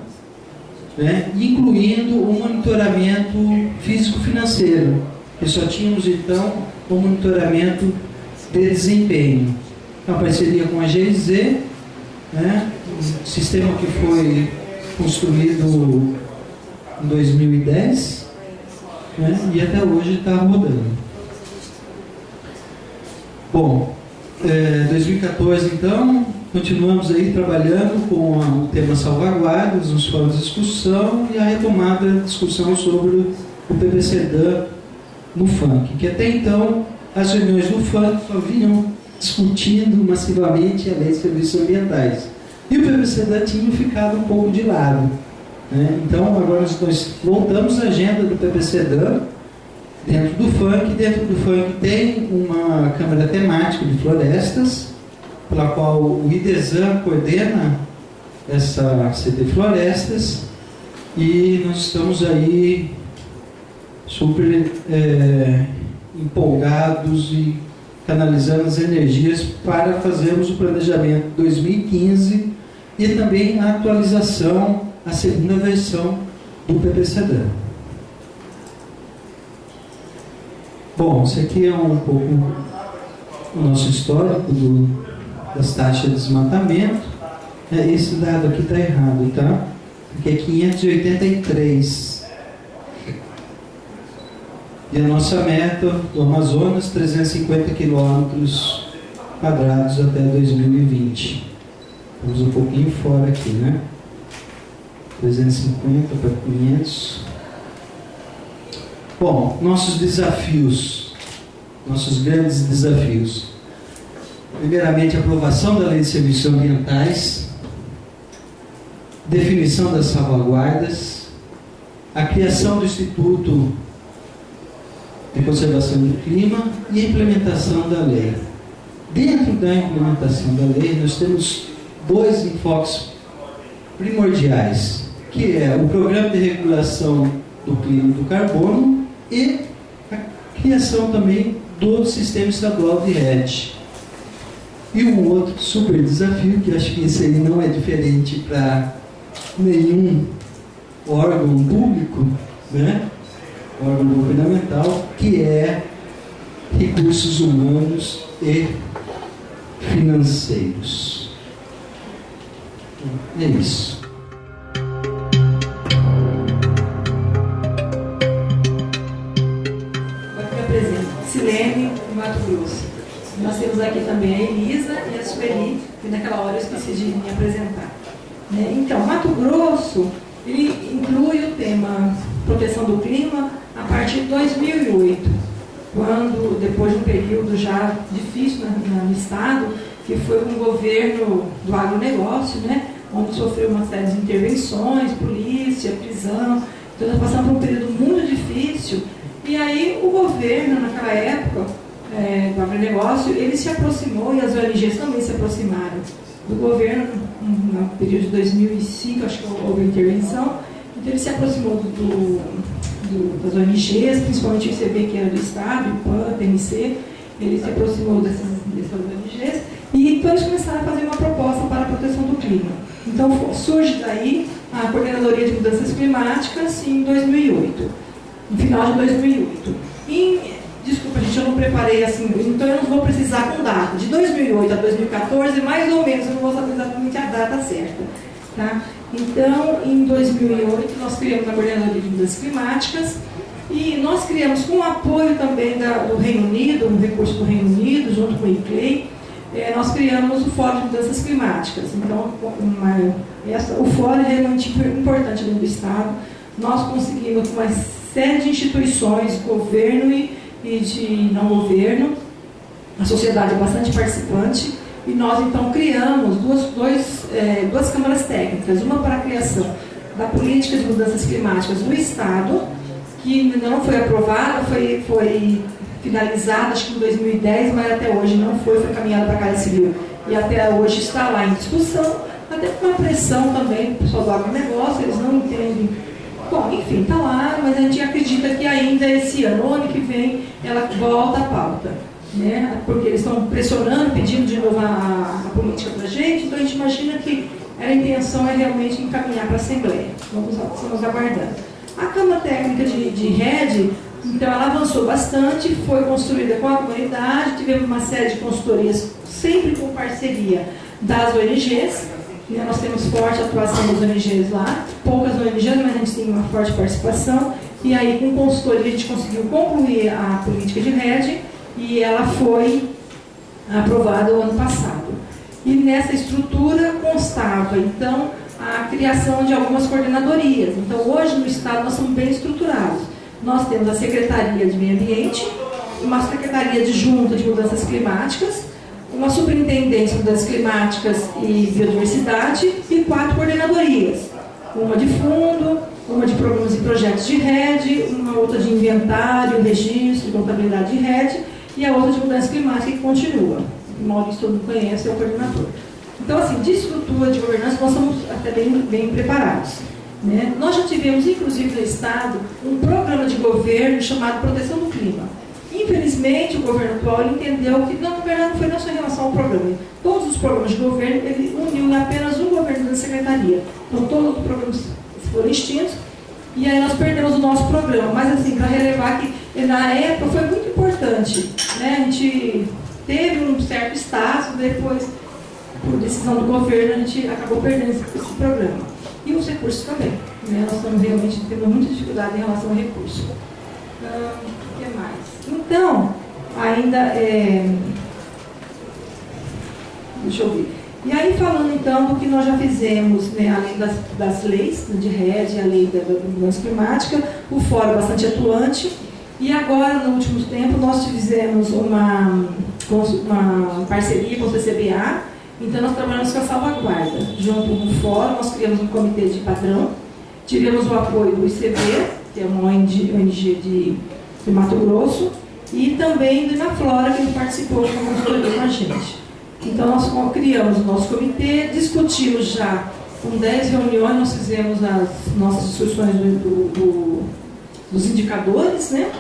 né, incluindo o monitoramento físico-financeiro, que só tínhamos então o monitoramento de desempenho. Uma parceria com a GIZ, né, um sistema que foi construído em 2010 né, e até hoje está rodando. Bom, é, 2014 então, continuamos aí trabalhando com o tema salvaguardas, os fóruns de discussão e a retomada da discussão sobre o PPCDAN no funk, que até então as reuniões do funk só vinham discutindo massivamente a lei de serviços ambientais. E o PPCDAN tinha ficado um pouco de lado. Né? Então agora nós voltamos à agenda do PPCDAN dentro do funk. Dentro do funk tem uma câmara temática de florestas, pela qual o IDESAN coordena essa CD Florestas e nós estamos aí super é, empolgados e canalizando as energias para fazermos o planejamento 2015 e também a atualização, a segunda versão do PPCD. Bom, isso aqui é um pouco o nosso histórico do, das taxas de desmatamento. É, esse dado aqui está errado, tá? Porque é 583. E a nossa meta do Amazonas, 350 quilômetros quadrados até 2020. Estamos um pouquinho fora aqui, né? 350 para 500. Bom, nossos desafios, nossos grandes desafios. Primeiramente, aprovação da Lei de Serviços Ambientais, definição das salvaguardas, a criação do Instituto de Conservação do Clima e a implementação da lei. Dentro da implementação da lei, nós temos dois enfoques primordiais, que é o Programa de Regulação do Clima do Carbono e a criação também do sistema estadual de rede. E um outro super desafio, que acho que esse aí não é diferente para nenhum órgão público, né? órgão governamental, que é recursos humanos e financeiros. É isso. Mato Grosso. Nós temos aqui também a Elisa e a Sueli, que naquela hora eu esqueci de me apresentar. Né? Então, Mato Grosso, ele inclui o tema proteção do clima a partir de 2008, quando, depois de um período já difícil no estado, que foi um governo do agronegócio, né? onde sofreu uma série de intervenções, polícia, prisão, então passamos por um período muito difícil, e aí o governo, naquela época, é, do agronegócio, ele se aproximou, e as ONGs também se aproximaram do governo, no período de 2005, acho que houve intervenção, então ele se aproximou do, do, das ONGs, principalmente o ICB, que era do Estado, o PAN, o TMC, ele se aproximou dessas, dessas ONGs, e então eles começaram a fazer uma proposta para a proteção do clima. Então surge daí a Coordenadoria de Mudanças Climáticas em 2008, no final de 2008. Em, Desculpa, gente, eu não preparei assim, então eu não vou precisar com data. De 2008 a 2014, mais ou menos, eu não vou saber exatamente a data certa. Tá? Então, em 2008, nós criamos a Coordenadoria de Mudanças Climáticas e nós criamos, com o apoio também da, do Reino Unido, um recurso do Reino Unido, junto com o ICLEI, é, nós criamos o Fórum de Mudanças Climáticas. Então, uma, essa, o Fórum é realmente importante dentro do Estado. Nós conseguimos uma série de instituições, governo e e de não governo, a sociedade é bastante participante, e nós então criamos duas, dois, é, duas câmaras técnicas, uma para a criação da política de mudanças climáticas do Estado, que ainda não foi aprovada, foi, foi finalizada acho que em 2010, mas até hoje não foi, foi caminhada para a Casa Civil. E até hoje está lá em discussão, até com uma pressão também do pessoal do agronegócio, eles não entendem Bom, enfim, está lá, mas a gente acredita que ainda esse ano, ano que vem, ela volta à pauta. Né? Porque eles estão pressionando, pedindo de novo a, a política para a gente, então a gente imagina que a intenção é realmente encaminhar para a Assembleia. Vamos, vamos aguardando. A Cama Técnica de, de Rede, então, ela avançou bastante, foi construída com a comunidade, tivemos uma série de consultorias, sempre com parceria das ONGs. Né? Nós temos forte atuação das ONGs lá, poucas ONGs, mas a gente tem uma forte participação. E aí, com consultoria, a gente conseguiu concluir a política de rede e ela foi aprovada o ano passado. E nessa estrutura constava, então, a criação de algumas coordenadorias. Então, hoje no Estado nós somos bem estruturados. Nós temos a Secretaria de Meio Ambiente, uma Secretaria de Junta de Mudanças Climáticas, uma Superintendência de Mudanças Climáticas e Biodiversidade e quatro coordenadorias. Uma de fundo, uma de programas e projetos de rede, uma outra de inventário, registro, contabilidade de rede e a outra de mudança climática que continua. O Maurício todo mundo conhece, é o coordenador. Então, assim, de estrutura de governança, nós estamos até bem, bem preparados. Né? Nós já tivemos, inclusive no Estado, um programa de governo chamado Proteção do Clima. Infelizmente, o governo atual entendeu que não, na verdade, não foi não só em relação ao programa. Todos os programas de governo, ele uniu apenas um governo da secretaria. Então, todos os programas foram extintos. E aí nós perdemos o nosso programa. Mas, assim, para relevar que na época foi muito importante. Né? A gente teve um certo status, depois, por decisão do governo, a gente acabou perdendo esse, programa. E os recursos também. Né? Nós estamos realmente tendo muita dificuldade em relação ao recurso. Ah, o que mais? Então, ainda é... Deixa eu ver. E aí, falando então do que nós já fizemos, né, além das, das leis de rede, a lei da, da mudança climática, o fórum bastante atuante. E agora, no último tempo, nós fizemos uma, uma parceria com o CCBA, então nós trabalhamos com a salvaguarda. Junto com o fórum, nós criamos um comitê de padrão, tivemos o apoio do ICB, que é uma ONG de, de Mato Grosso, e também do Inaflora, que participou com a gente. Então, nós criamos o nosso comitê, discutimos já com 10 reuniões, nós fizemos as nossas discussões do, do, dos indicadores, né?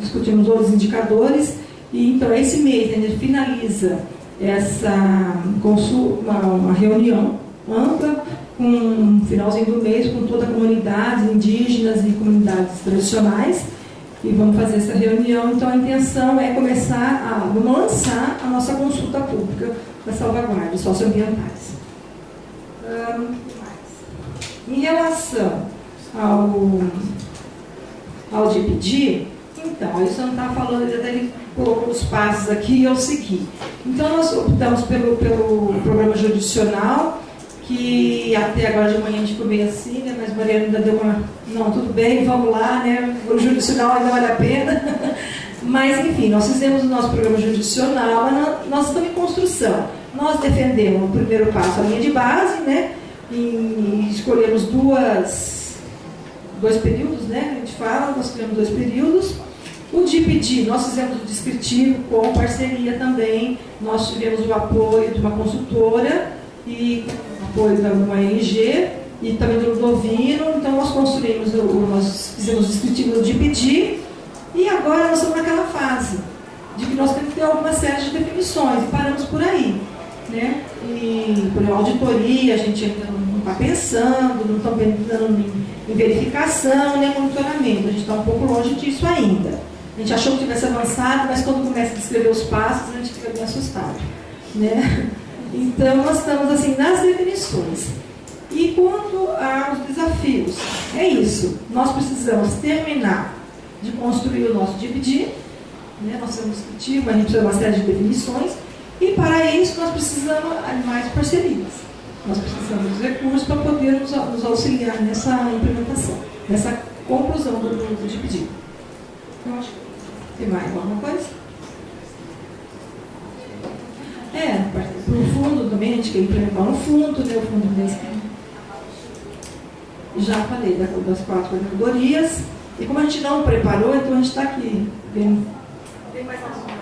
discutimos outros indicadores, e então esse mês a gente finaliza essa consulta, uma reunião ampla, com um finalzinho do mês, com toda a comunidade, indígenas e comunidades tradicionais, e vamos fazer essa reunião. Então, a intenção é começar a lançar a nossa consulta pública das salvaguardas socioambientais. Hum, em relação ao, ao pedir, então, você não está falando, ele colocou os passos aqui e eu segui. Então, nós optamos pelo, pelo programa judicional, que até agora de manhã a gente ficou meio assim, né? mas Mariana ainda deu uma. Não, tudo bem, vamos lá, né? O judicional ainda vale a pena. Mas, enfim, nós fizemos o nosso programa judicional, mas nós estamos em construção. Nós defendemos o primeiro passo, a linha de base, né? E escolhemos duas, dois períodos, né? A gente fala, nós escolhemos dois períodos. O DIPD, nós fizemos o descritivo com parceria também. Nós tivemos o apoio de uma consultora e apoio da ONG e também do Ludovino. Então, nós construímos, nós fizemos o descritivo de pedir e agora nós estamos naquela fase de que nós temos que ter alguma série de definições e paramos por aí. Né? E por auditoria, a gente ainda não está pensando, não está pensando em, em verificação nem monitoramento. A gente está um pouco longe disso ainda. A gente achou que tivesse avançado, mas quando começa a descrever os passos, a gente fica bem assustado. Né? Então, nós estamos assim nas definições. E quanto aos desafios, é isso. Nós precisamos terminar de construir o nosso dividir, né? nós temos a gente precisa de uma série de definições, e para isso nós precisamos de mais parcerias. Nós precisamos dos recursos para poder nos, nos auxiliar nessa implementação, nessa conclusão do, do, dividir. Eu acho que tem mais alguma coisa? É, para o fundo também, a gente quer implementar no fundo, né, o fundo desse. Já falei das quatro categorias. E como a gente não preparou, então a gente está aqui vendo. Tem mais alguma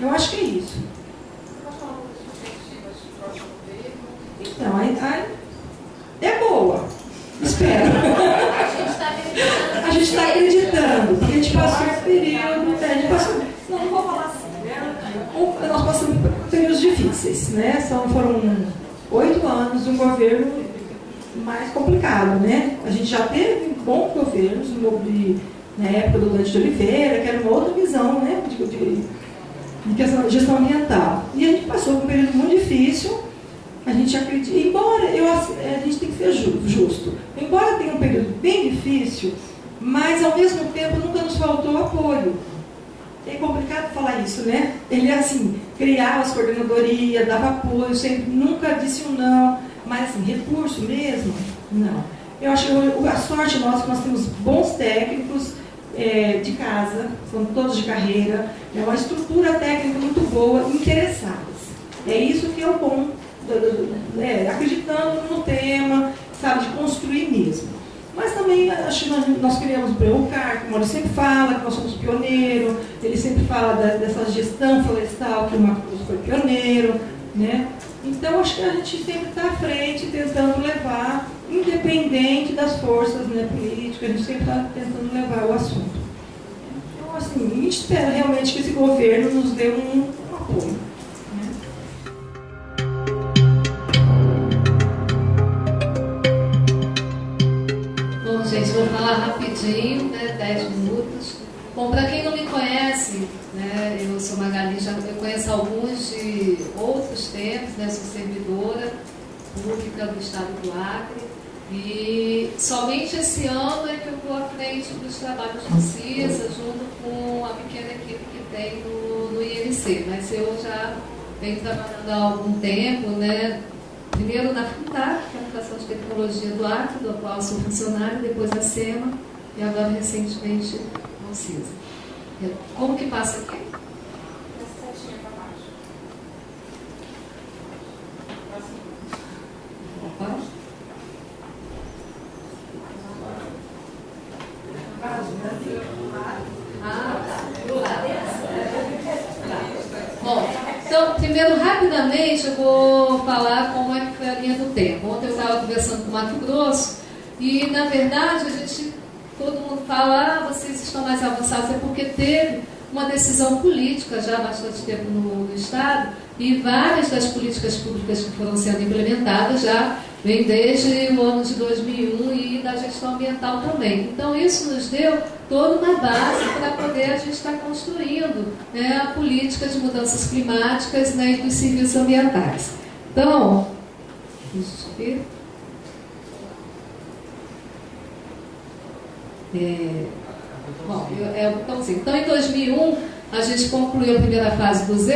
Eu acho que é isso. Então, aí, aí é boa. Espero. A gente está acreditando, porque a gente passou esse período, a gente passou. Não, não vou falar assim. Nós passamos períodos difíceis, né? São, foram oito anos de um governo mais complicado, né? A gente já teve bons governos, de, na época do Dante de Oliveira, que era uma outra visão, né? De, de, de questão, gestão ambiental. E a gente passou por um período muito difícil, a gente acredita, embora eu, a gente tem que ser justo, embora tenha um período bem difícil, mas ao mesmo tempo nunca nos faltou apoio. É complicado falar isso, né? Ele assim, criava as coordenadorias, dava apoio, sempre, nunca disse um não, mas assim, recurso mesmo, não. Eu acho que a sorte nossa é que nós temos bons técnicos é, de casa, são todos de carreira, é uma estrutura técnica muito boa, interessadas. É isso que é o bom, é, acreditando no tema, sabe, de construir mesmo. Mas também acho que nós, nós criamos o Preucar, que o Maurício sempre fala, que nós somos pioneiros, ele sempre fala da, dessa gestão florestal, que o Marcos foi pioneiro, né? Então acho que a gente sempre está à frente, tentando levar, independente das forças né, políticas, a gente sempre está tentando levar o assunto. Então, assim, a gente espera realmente que esse governo nos dê um apoio. Falar rapidinho, né, 10 minutos. Bom, para quem não me conhece, né, eu sou Magali, já eu conheço alguns de outros tempos, né, sou servidora pública do Estado do Acre. E somente esse ano é que eu estou à frente dos trabalhos do CISA, junto com a pequena equipe que tem no, no INC. Mas eu já venho trabalhando há algum tempo, né, Primeiro na FUNTAC, que é a Fundação de Tecnologia do Acre, do qual sou funcionário, depois a SEMA e agora recentemente no CISA. Como que passa aqui? Opa. Ah, Bom, então, primeiro, rapidamente, eu vou falar como é que foi a linha do tempo. Ontem eu estava conversando com o Mato Grosso e, na verdade, a gente, todo mundo fala, ah, vocês estão mais avançados, é porque teve uma decisão política já há bastante tempo no, no Estado e várias das políticas públicas que foram sendo implementadas já vem desde o ano de 2001 e da gestão ambiental também. Então, isso nos deu toda uma base para poder a gente estar construindo né, a política de mudanças climáticas né, e dos serviços ambientais. Então, deixa eu ver. É, bom, é, então, em 2001, a gente concluiu a primeira fase do ZE,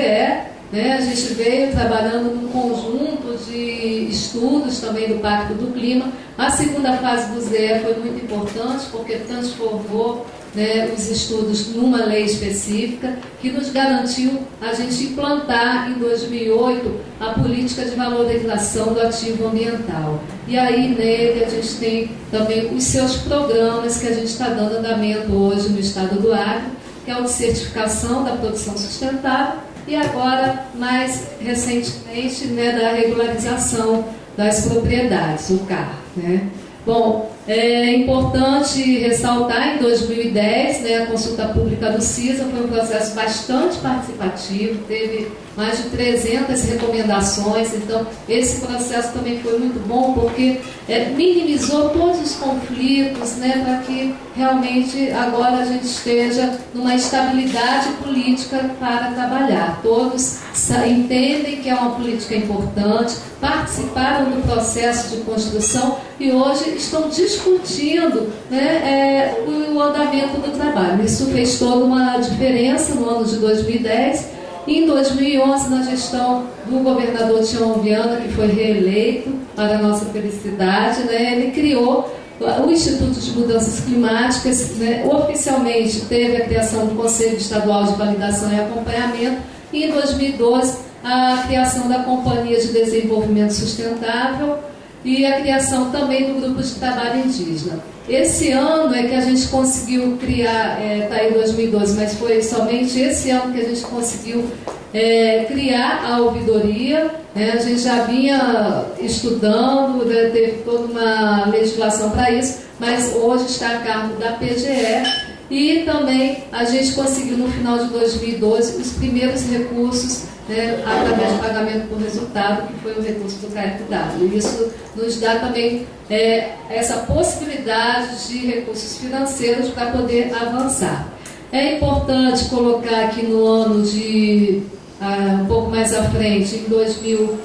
né? A gente veio trabalhando num conjunto de estudos também do Pacto do Clima. A segunda fase do ZE foi muito importante porque transformou né, os estudos numa lei específica que nos garantiu a gente implantar em 2008 a política de valorização do ativo ambiental. E aí nele a gente tem também os seus programas que a gente está dando andamento hoje no estado do Acre, que é o de certificação da produção sustentável e agora, mais recentemente, né, da regularização das propriedades, o CAR. Né? Bom, é importante ressaltar, em 2010, né, a consulta pública do CISA foi um processo bastante participativo, teve mais de 300 recomendações, então esse processo também foi muito bom porque é, minimizou todos os conflitos, né, para que realmente agora a gente esteja numa estabilidade política para trabalhar. Todos entendem que é uma política importante, participaram do processo de construção e hoje estão discutindo né, é, o andamento do trabalho. Isso fez toda uma diferença no ano de 2010 em 2011, na gestão do governador Tião Viana, que foi reeleito, para nossa felicidade, né, ele criou o Instituto de Mudanças Climáticas, né, oficialmente teve a criação do Conselho Estadual de Validação e Acompanhamento, e em 2012 a criação da Companhia de Desenvolvimento Sustentável e a criação também do Grupo de Trabalho Indígena. Esse ano é que a gente conseguiu criar, está é, tá aí 2012, mas foi somente esse ano que a gente conseguiu é, criar a ouvidoria. Né? A gente já vinha estudando, né? teve toda uma legislação para isso, mas hoje está a cargo da PGE e também a gente conseguiu no final de 2012 os primeiros recursos né, através de pagamento por resultado, que foi o recurso do KFW. Isso nos dá também é, essa possibilidade de recursos financeiros para poder avançar. É importante colocar aqui no ano de ah, um pouco mais à frente, em 2000,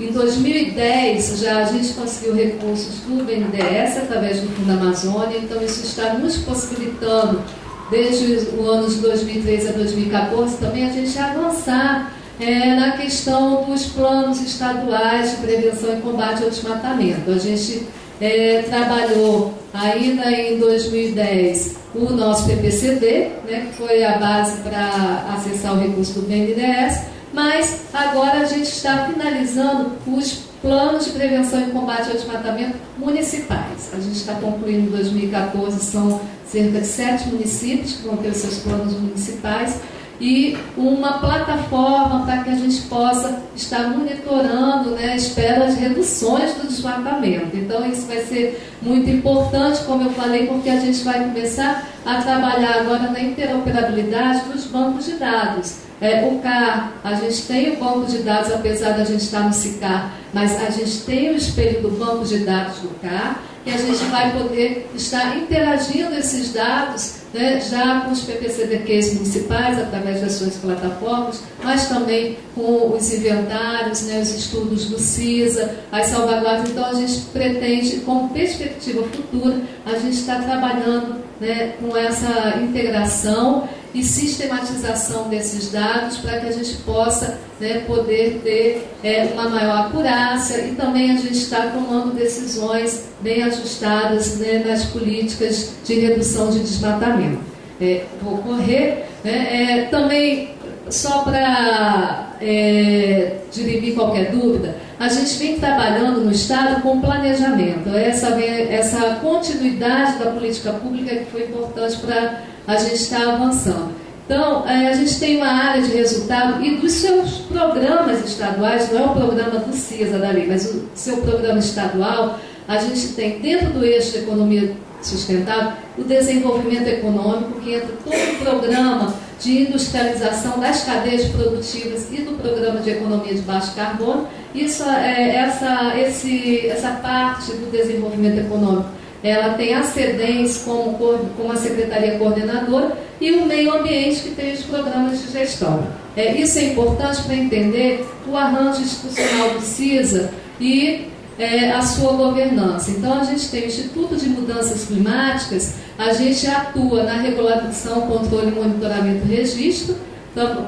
em 2010 já a gente conseguiu recursos do BNDES através do Fundo Amazônia, então isso está nos possibilitando, desde o ano de 2013 a 2014, também a gente avançar é, na questão dos planos estaduais de prevenção e combate ao desmatamento. A gente é, trabalhou ainda em 2010 o nosso PPCD, né, que foi a base para acessar o recurso do BNDES, mas agora a gente está finalizando os planos de prevenção e combate ao desmatamento municipais. A gente está concluindo em 2014, são cerca de sete municípios que vão ter os seus planos municipais e uma plataforma para que a gente possa estar monitorando, né, espero as reduções do desmatamento. Então isso vai ser muito importante, como eu falei, porque a gente vai começar a trabalhar agora na interoperabilidade dos bancos de dados. É, o CAR, a gente tem o banco de dados, apesar da gente estar no CICAR, mas a gente tem o espelho do banco de dados do CAR, e a gente vai poder estar interagindo esses dados né, já com os PPCDQs municipais, através das suas plataformas, mas também com os inventários, né, os estudos do CISA, as salvaguardas. Então, a gente pretende, com perspectiva futura, a gente está trabalhando né, com essa integração e sistematização desses dados para que a gente possa né, poder ter é, uma maior acurácia e também a gente está tomando decisões bem ajustadas né, nas políticas de redução de desmatamento. É, vou correr. Né, é, também, só para é, dirimir qualquer dúvida, a gente vem trabalhando no Estado com planejamento, essa, essa continuidade da política pública que foi importante para a gente está avançando. Então, é, a gente tem uma área de resultado e dos seus programas estaduais, não é o programa do CISA da lei, mas o seu programa estadual, a gente tem dentro do eixo de economia sustentável o desenvolvimento econômico, que entra todo o programa de industrialização das cadeias produtivas e do programa de economia de baixo carbono. Isso, é, essa, esse, essa parte do desenvolvimento econômico ela tem a SEDENS como, como a Secretaria Coordenadora e o meio ambiente que tem os programas de gestão. É, isso é importante para entender o arranjo institucional do CISA e é, a sua governança. Então, a gente tem o Instituto de Mudanças Climáticas, a gente atua na regulação, controle, monitoramento e registro,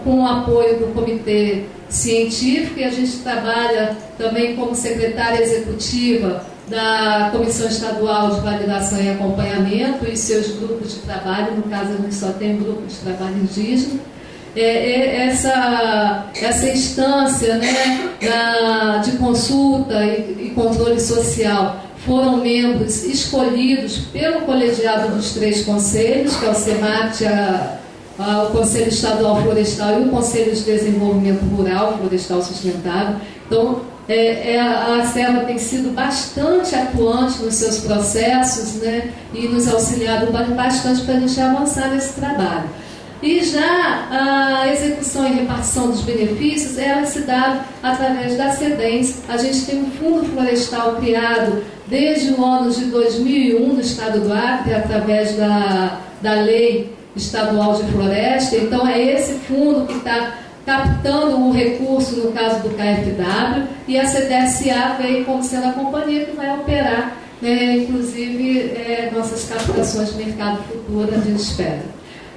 com o apoio do Comitê Científico, e a gente trabalha também como secretária executiva da Comissão Estadual de Validação e Acompanhamento e seus grupos de trabalho, no caso a gente só tem um grupo de trabalho indígena. É, é, essa, essa instância né, da, de consulta e, e controle social foram membros escolhidos pelo colegiado dos três conselhos, que é o SEMAT, a, o Conselho Estadual Florestal e o Conselho de Desenvolvimento Rural Florestal Sustentável. Então, é, é, a Selva tem sido bastante atuante nos seus processos né, e nos auxiliado bastante para a gente avançar nesse trabalho. E já a execução e repartição dos benefícios, ela se dá através da SEDENS. A gente tem um fundo florestal criado desde o ano de 2001 no estado do Acre, através da, da lei estadual de floresta. Então é esse fundo que está captando um recurso, no caso do KFW, e a CDSA veio como sendo a companhia que vai operar, né, inclusive, é, nossas captações de mercado futuro, a gente espera.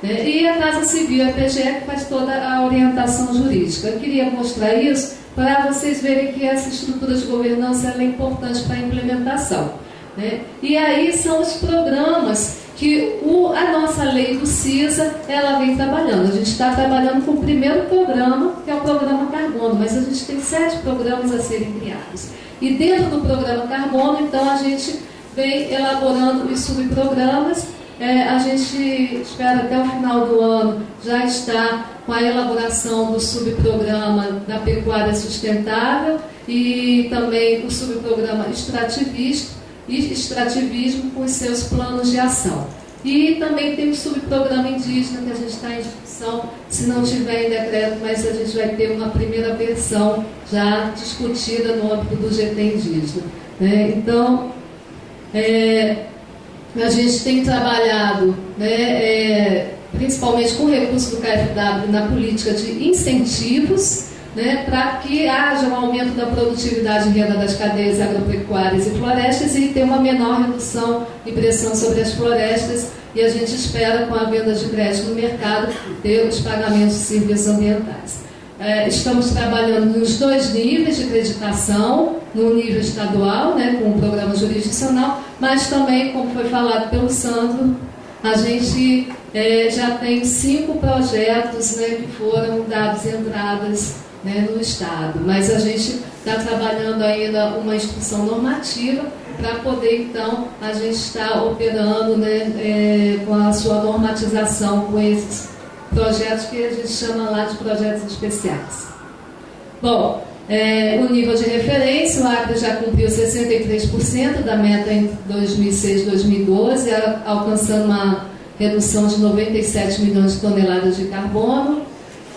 Né? E a Casa Civil, a PGE, que faz toda a orientação jurídica. Eu queria mostrar isso para vocês verem que essa estrutura de governança é importante para a implementação. Né? E aí são os programas que o, a nossa lei do CISA ela vem trabalhando. A gente está trabalhando com o primeiro programa, que é o programa Carbono, mas a gente tem sete programas a serem criados. E dentro do programa Carbono, então, a gente vem elaborando os subprogramas. É, a gente espera até o final do ano já estar com a elaboração do subprograma da pecuária sustentável e também o subprograma extrativista e extrativismo com os seus planos de ação. E também tem o subprograma indígena que a gente está em discussão, se não tiver em decreto, mas a gente vai ter uma primeira versão já discutida no âmbito do GT indígena. Né? Então, é, a gente tem trabalhado né, é, principalmente com recursos do KFW na política de incentivos né, para que haja um aumento da produtividade e renda das cadeias agropecuárias e florestas e ter uma menor redução e pressão sobre as florestas. E a gente espera, com a venda de crédito no mercado, ter os pagamentos de serviços ambientais. É, estamos trabalhando nos dois níveis de acreditação, no nível estadual, né, com o programa jurisdicional, mas também, como foi falado pelo Sandro, a gente é, já tem cinco projetos né, que foram dados entradas né, no Estado. Mas a gente está trabalhando ainda uma instrução normativa para poder, então, a gente estar operando né, é, com a sua normatização com esses projetos que a gente chama lá de projetos especiais. Bom, é, o nível de referência, o Acre já cumpriu 63% da meta em 2006 e 2012, alcançando uma redução de 97 milhões de toneladas de carbono.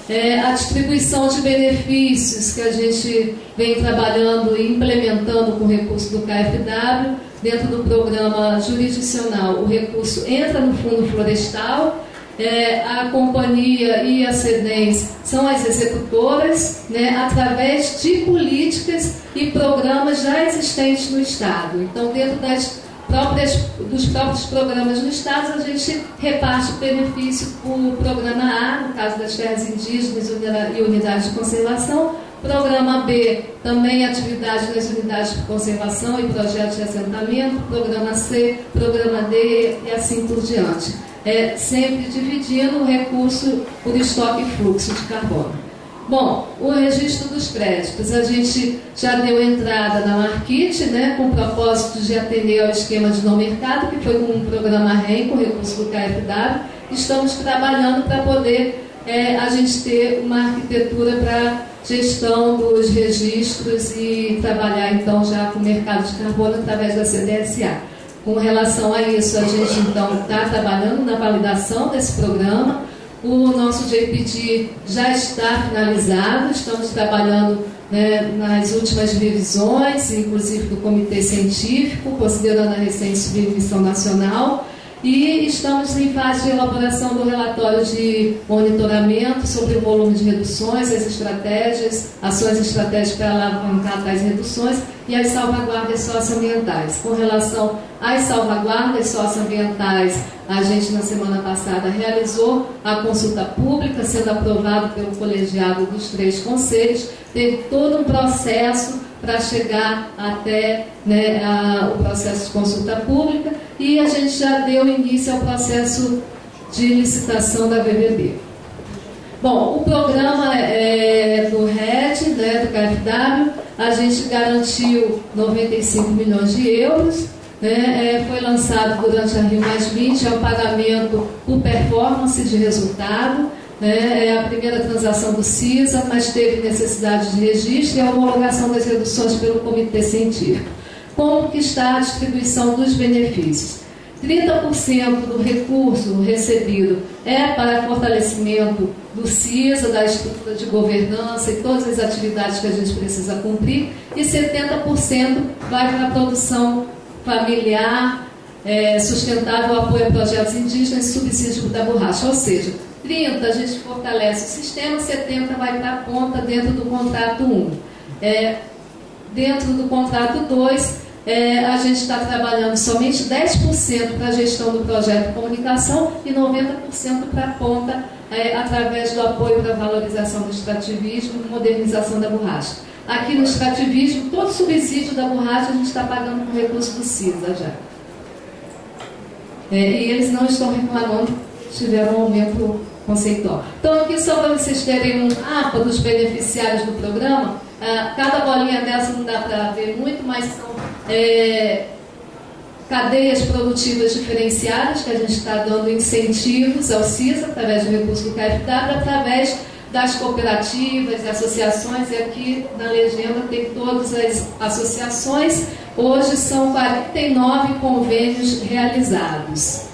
É, a distribuição de benefícios que a gente vem trabalhando e implementando com o recurso do KFW, dentro do programa jurisdicional, o recurso entra no fundo florestal, é, a companhia e a SEDENS são as executoras, né, através de políticas e programas já existentes no Estado. Então, dentro das próprias, dos próprios programas no Estado, a gente reparte o benefício por programa A, no caso das terras indígenas e unidades de conservação, Programa B, também atividade nas unidades de conservação e projetos de assentamento. Programa C, programa D e assim por diante. É, sempre dividindo o recurso por estoque e fluxo de carbono. Bom, o registro dos créditos. A gente já deu entrada na Marquite, né, com o propósito de atender ao esquema de não mercado, que foi com o programa REM, com recurso do KFW. Estamos trabalhando para poder é, a gente ter uma arquitetura para gestão dos registros e trabalhar então já com o mercado de carbono através da CDSA. Com relação a isso, a gente então está trabalhando na validação desse programa o nosso JPD já está finalizado, estamos trabalhando né, nas últimas revisões, inclusive do Comitê Científico, considerando a recente submissão nacional, e estamos em fase de elaboração do relatório de monitoramento sobre o volume de reduções, as estratégias, ações estratégicas para alavancar tais reduções e as salvaguardas socioambientais. Com relação às salvaguardas socioambientais, a gente na semana passada realizou a consulta pública, sendo aprovado pelo colegiado dos três conselhos, teve todo um processo para chegar até né, a, o processo de consulta pública e a gente já deu início ao processo de licitação da VBB. Bom, o programa é, do RED, né, do KFW, a gente garantiu 95 milhões de euros, né, é, foi lançado durante a Rio Mais 20, é um pagamento por performance de resultado, né, é a primeira transação do CISA, mas teve necessidade de registro e a homologação das reduções pelo Comitê Científico. Como que está a distribuição dos benefícios? 30% do recurso recebido é para fortalecimento do CISA, da estrutura de governança e todas as atividades que a gente precisa cumprir, e 70% vai para a produção familiar, é, sustentável, apoio a projetos indígenas e subsídio da borracha. Ou seja, 30 a gente fortalece o sistema, 70 vai para a ponta dentro do contrato 1. É, dentro do contrato 2, é, a gente está trabalhando somente 10% para a gestão do projeto de comunicação e 90% para a ponta é, através do apoio para a valorização do extrativismo e modernização da borracha. Aqui no extrativismo, todo subsídio da borracha a gente está pagando com recurso do CISA já. É, e eles não estão reclamando, tiveram um aumento conceitual. Então, aqui só para vocês terem um mapa dos beneficiários do programa, ah, cada bolinha dessa não dá para ver muito, mas são é, cadeias produtivas diferenciadas, que a gente está dando incentivos ao CISA, através do recurso do KFW, através das cooperativas, associações, e aqui na legenda tem todas as associações. Hoje são 49 convênios realizados.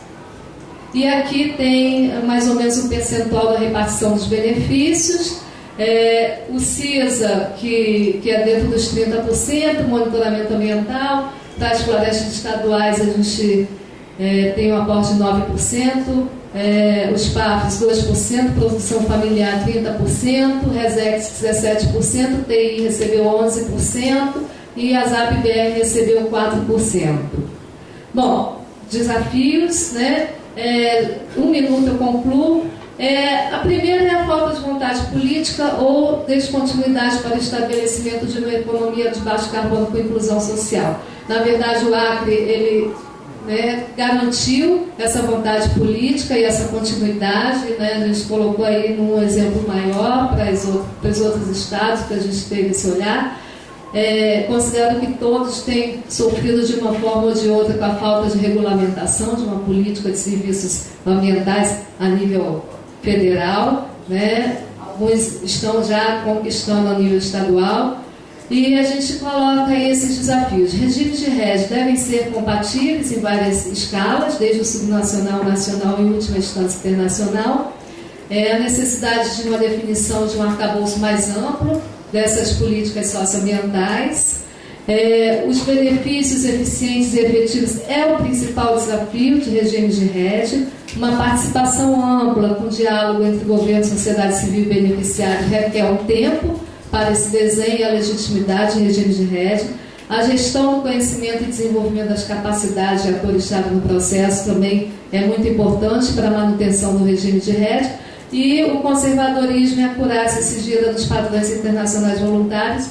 E aqui tem mais ou menos um percentual da repartição dos benefícios. É, o CISA, que, que é dentro dos 30%, monitoramento ambiental, das florestas estaduais a gente é, tem um aporte de 9%, é, os PAFs 2%, produção familiar 30%, Resex 17%, TI recebeu 11% e a ZAP-BR recebeu 4%. Bom, desafios, né? É, um minuto eu concluo. É, a primeira é a falta de vontade política ou descontinuidade para o estabelecimento de uma economia de baixo carbono com inclusão social. Na verdade, o Acre ele né, garantiu essa vontade política e essa continuidade. Né, a gente colocou aí num exemplo maior para, para os outros estados que a gente teve esse olhar. É, considero que todos têm sofrido de uma forma ou de outra com a falta de regulamentação de uma política de serviços ambientais a nível federal. Né? Alguns estão já conquistando a nível estadual. E a gente coloca esses desafios. Regimes de rede devem ser compatíveis em várias escalas, desde o subnacional, nacional e, última instância, internacional. É a necessidade de uma definição de um arcabouço mais amplo dessas políticas socioambientais. É, os benefícios eficientes e efetivos é o principal desafio de regimes de rede. Uma participação ampla com diálogo entre governo, sociedade civil e beneficiário requer um tempo para esse desenho e a legitimidade em regime de rede. A gestão do conhecimento e desenvolvimento das capacidades de atores-chave no processo também é muito importante para a manutenção do regime de rede. E o conservadorismo e a acurácia exigida dos padrões internacionais voluntários,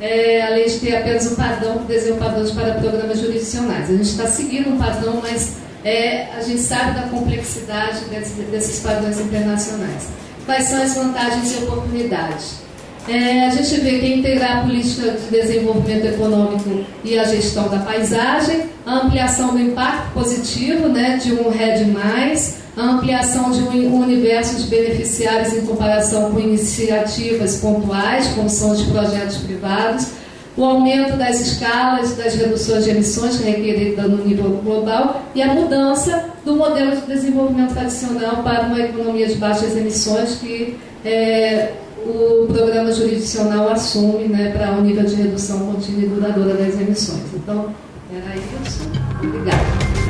é, além de ter apenas um padrão que desenha padrões para programas jurisdicionais. A gente está seguindo um padrão, mas é, a gente sabe da complexidade desses, desses padrões internacionais. Quais são as vantagens e oportunidades? É, a gente vê que integrar a política de desenvolvimento econômico e a gestão da paisagem, a ampliação do impacto positivo né, de um RED+, a ampliação de um universo de beneficiários em comparação com iniciativas pontuais, como são os projetos privados, o aumento das escalas das reduções de emissões requeridas no nível global e a mudança do modelo de desenvolvimento tradicional para uma economia de baixas emissões que é, o programa jurisdicional assume né, para um nível de redução contínua e duradoura das emissões. Então, era isso. Obrigada.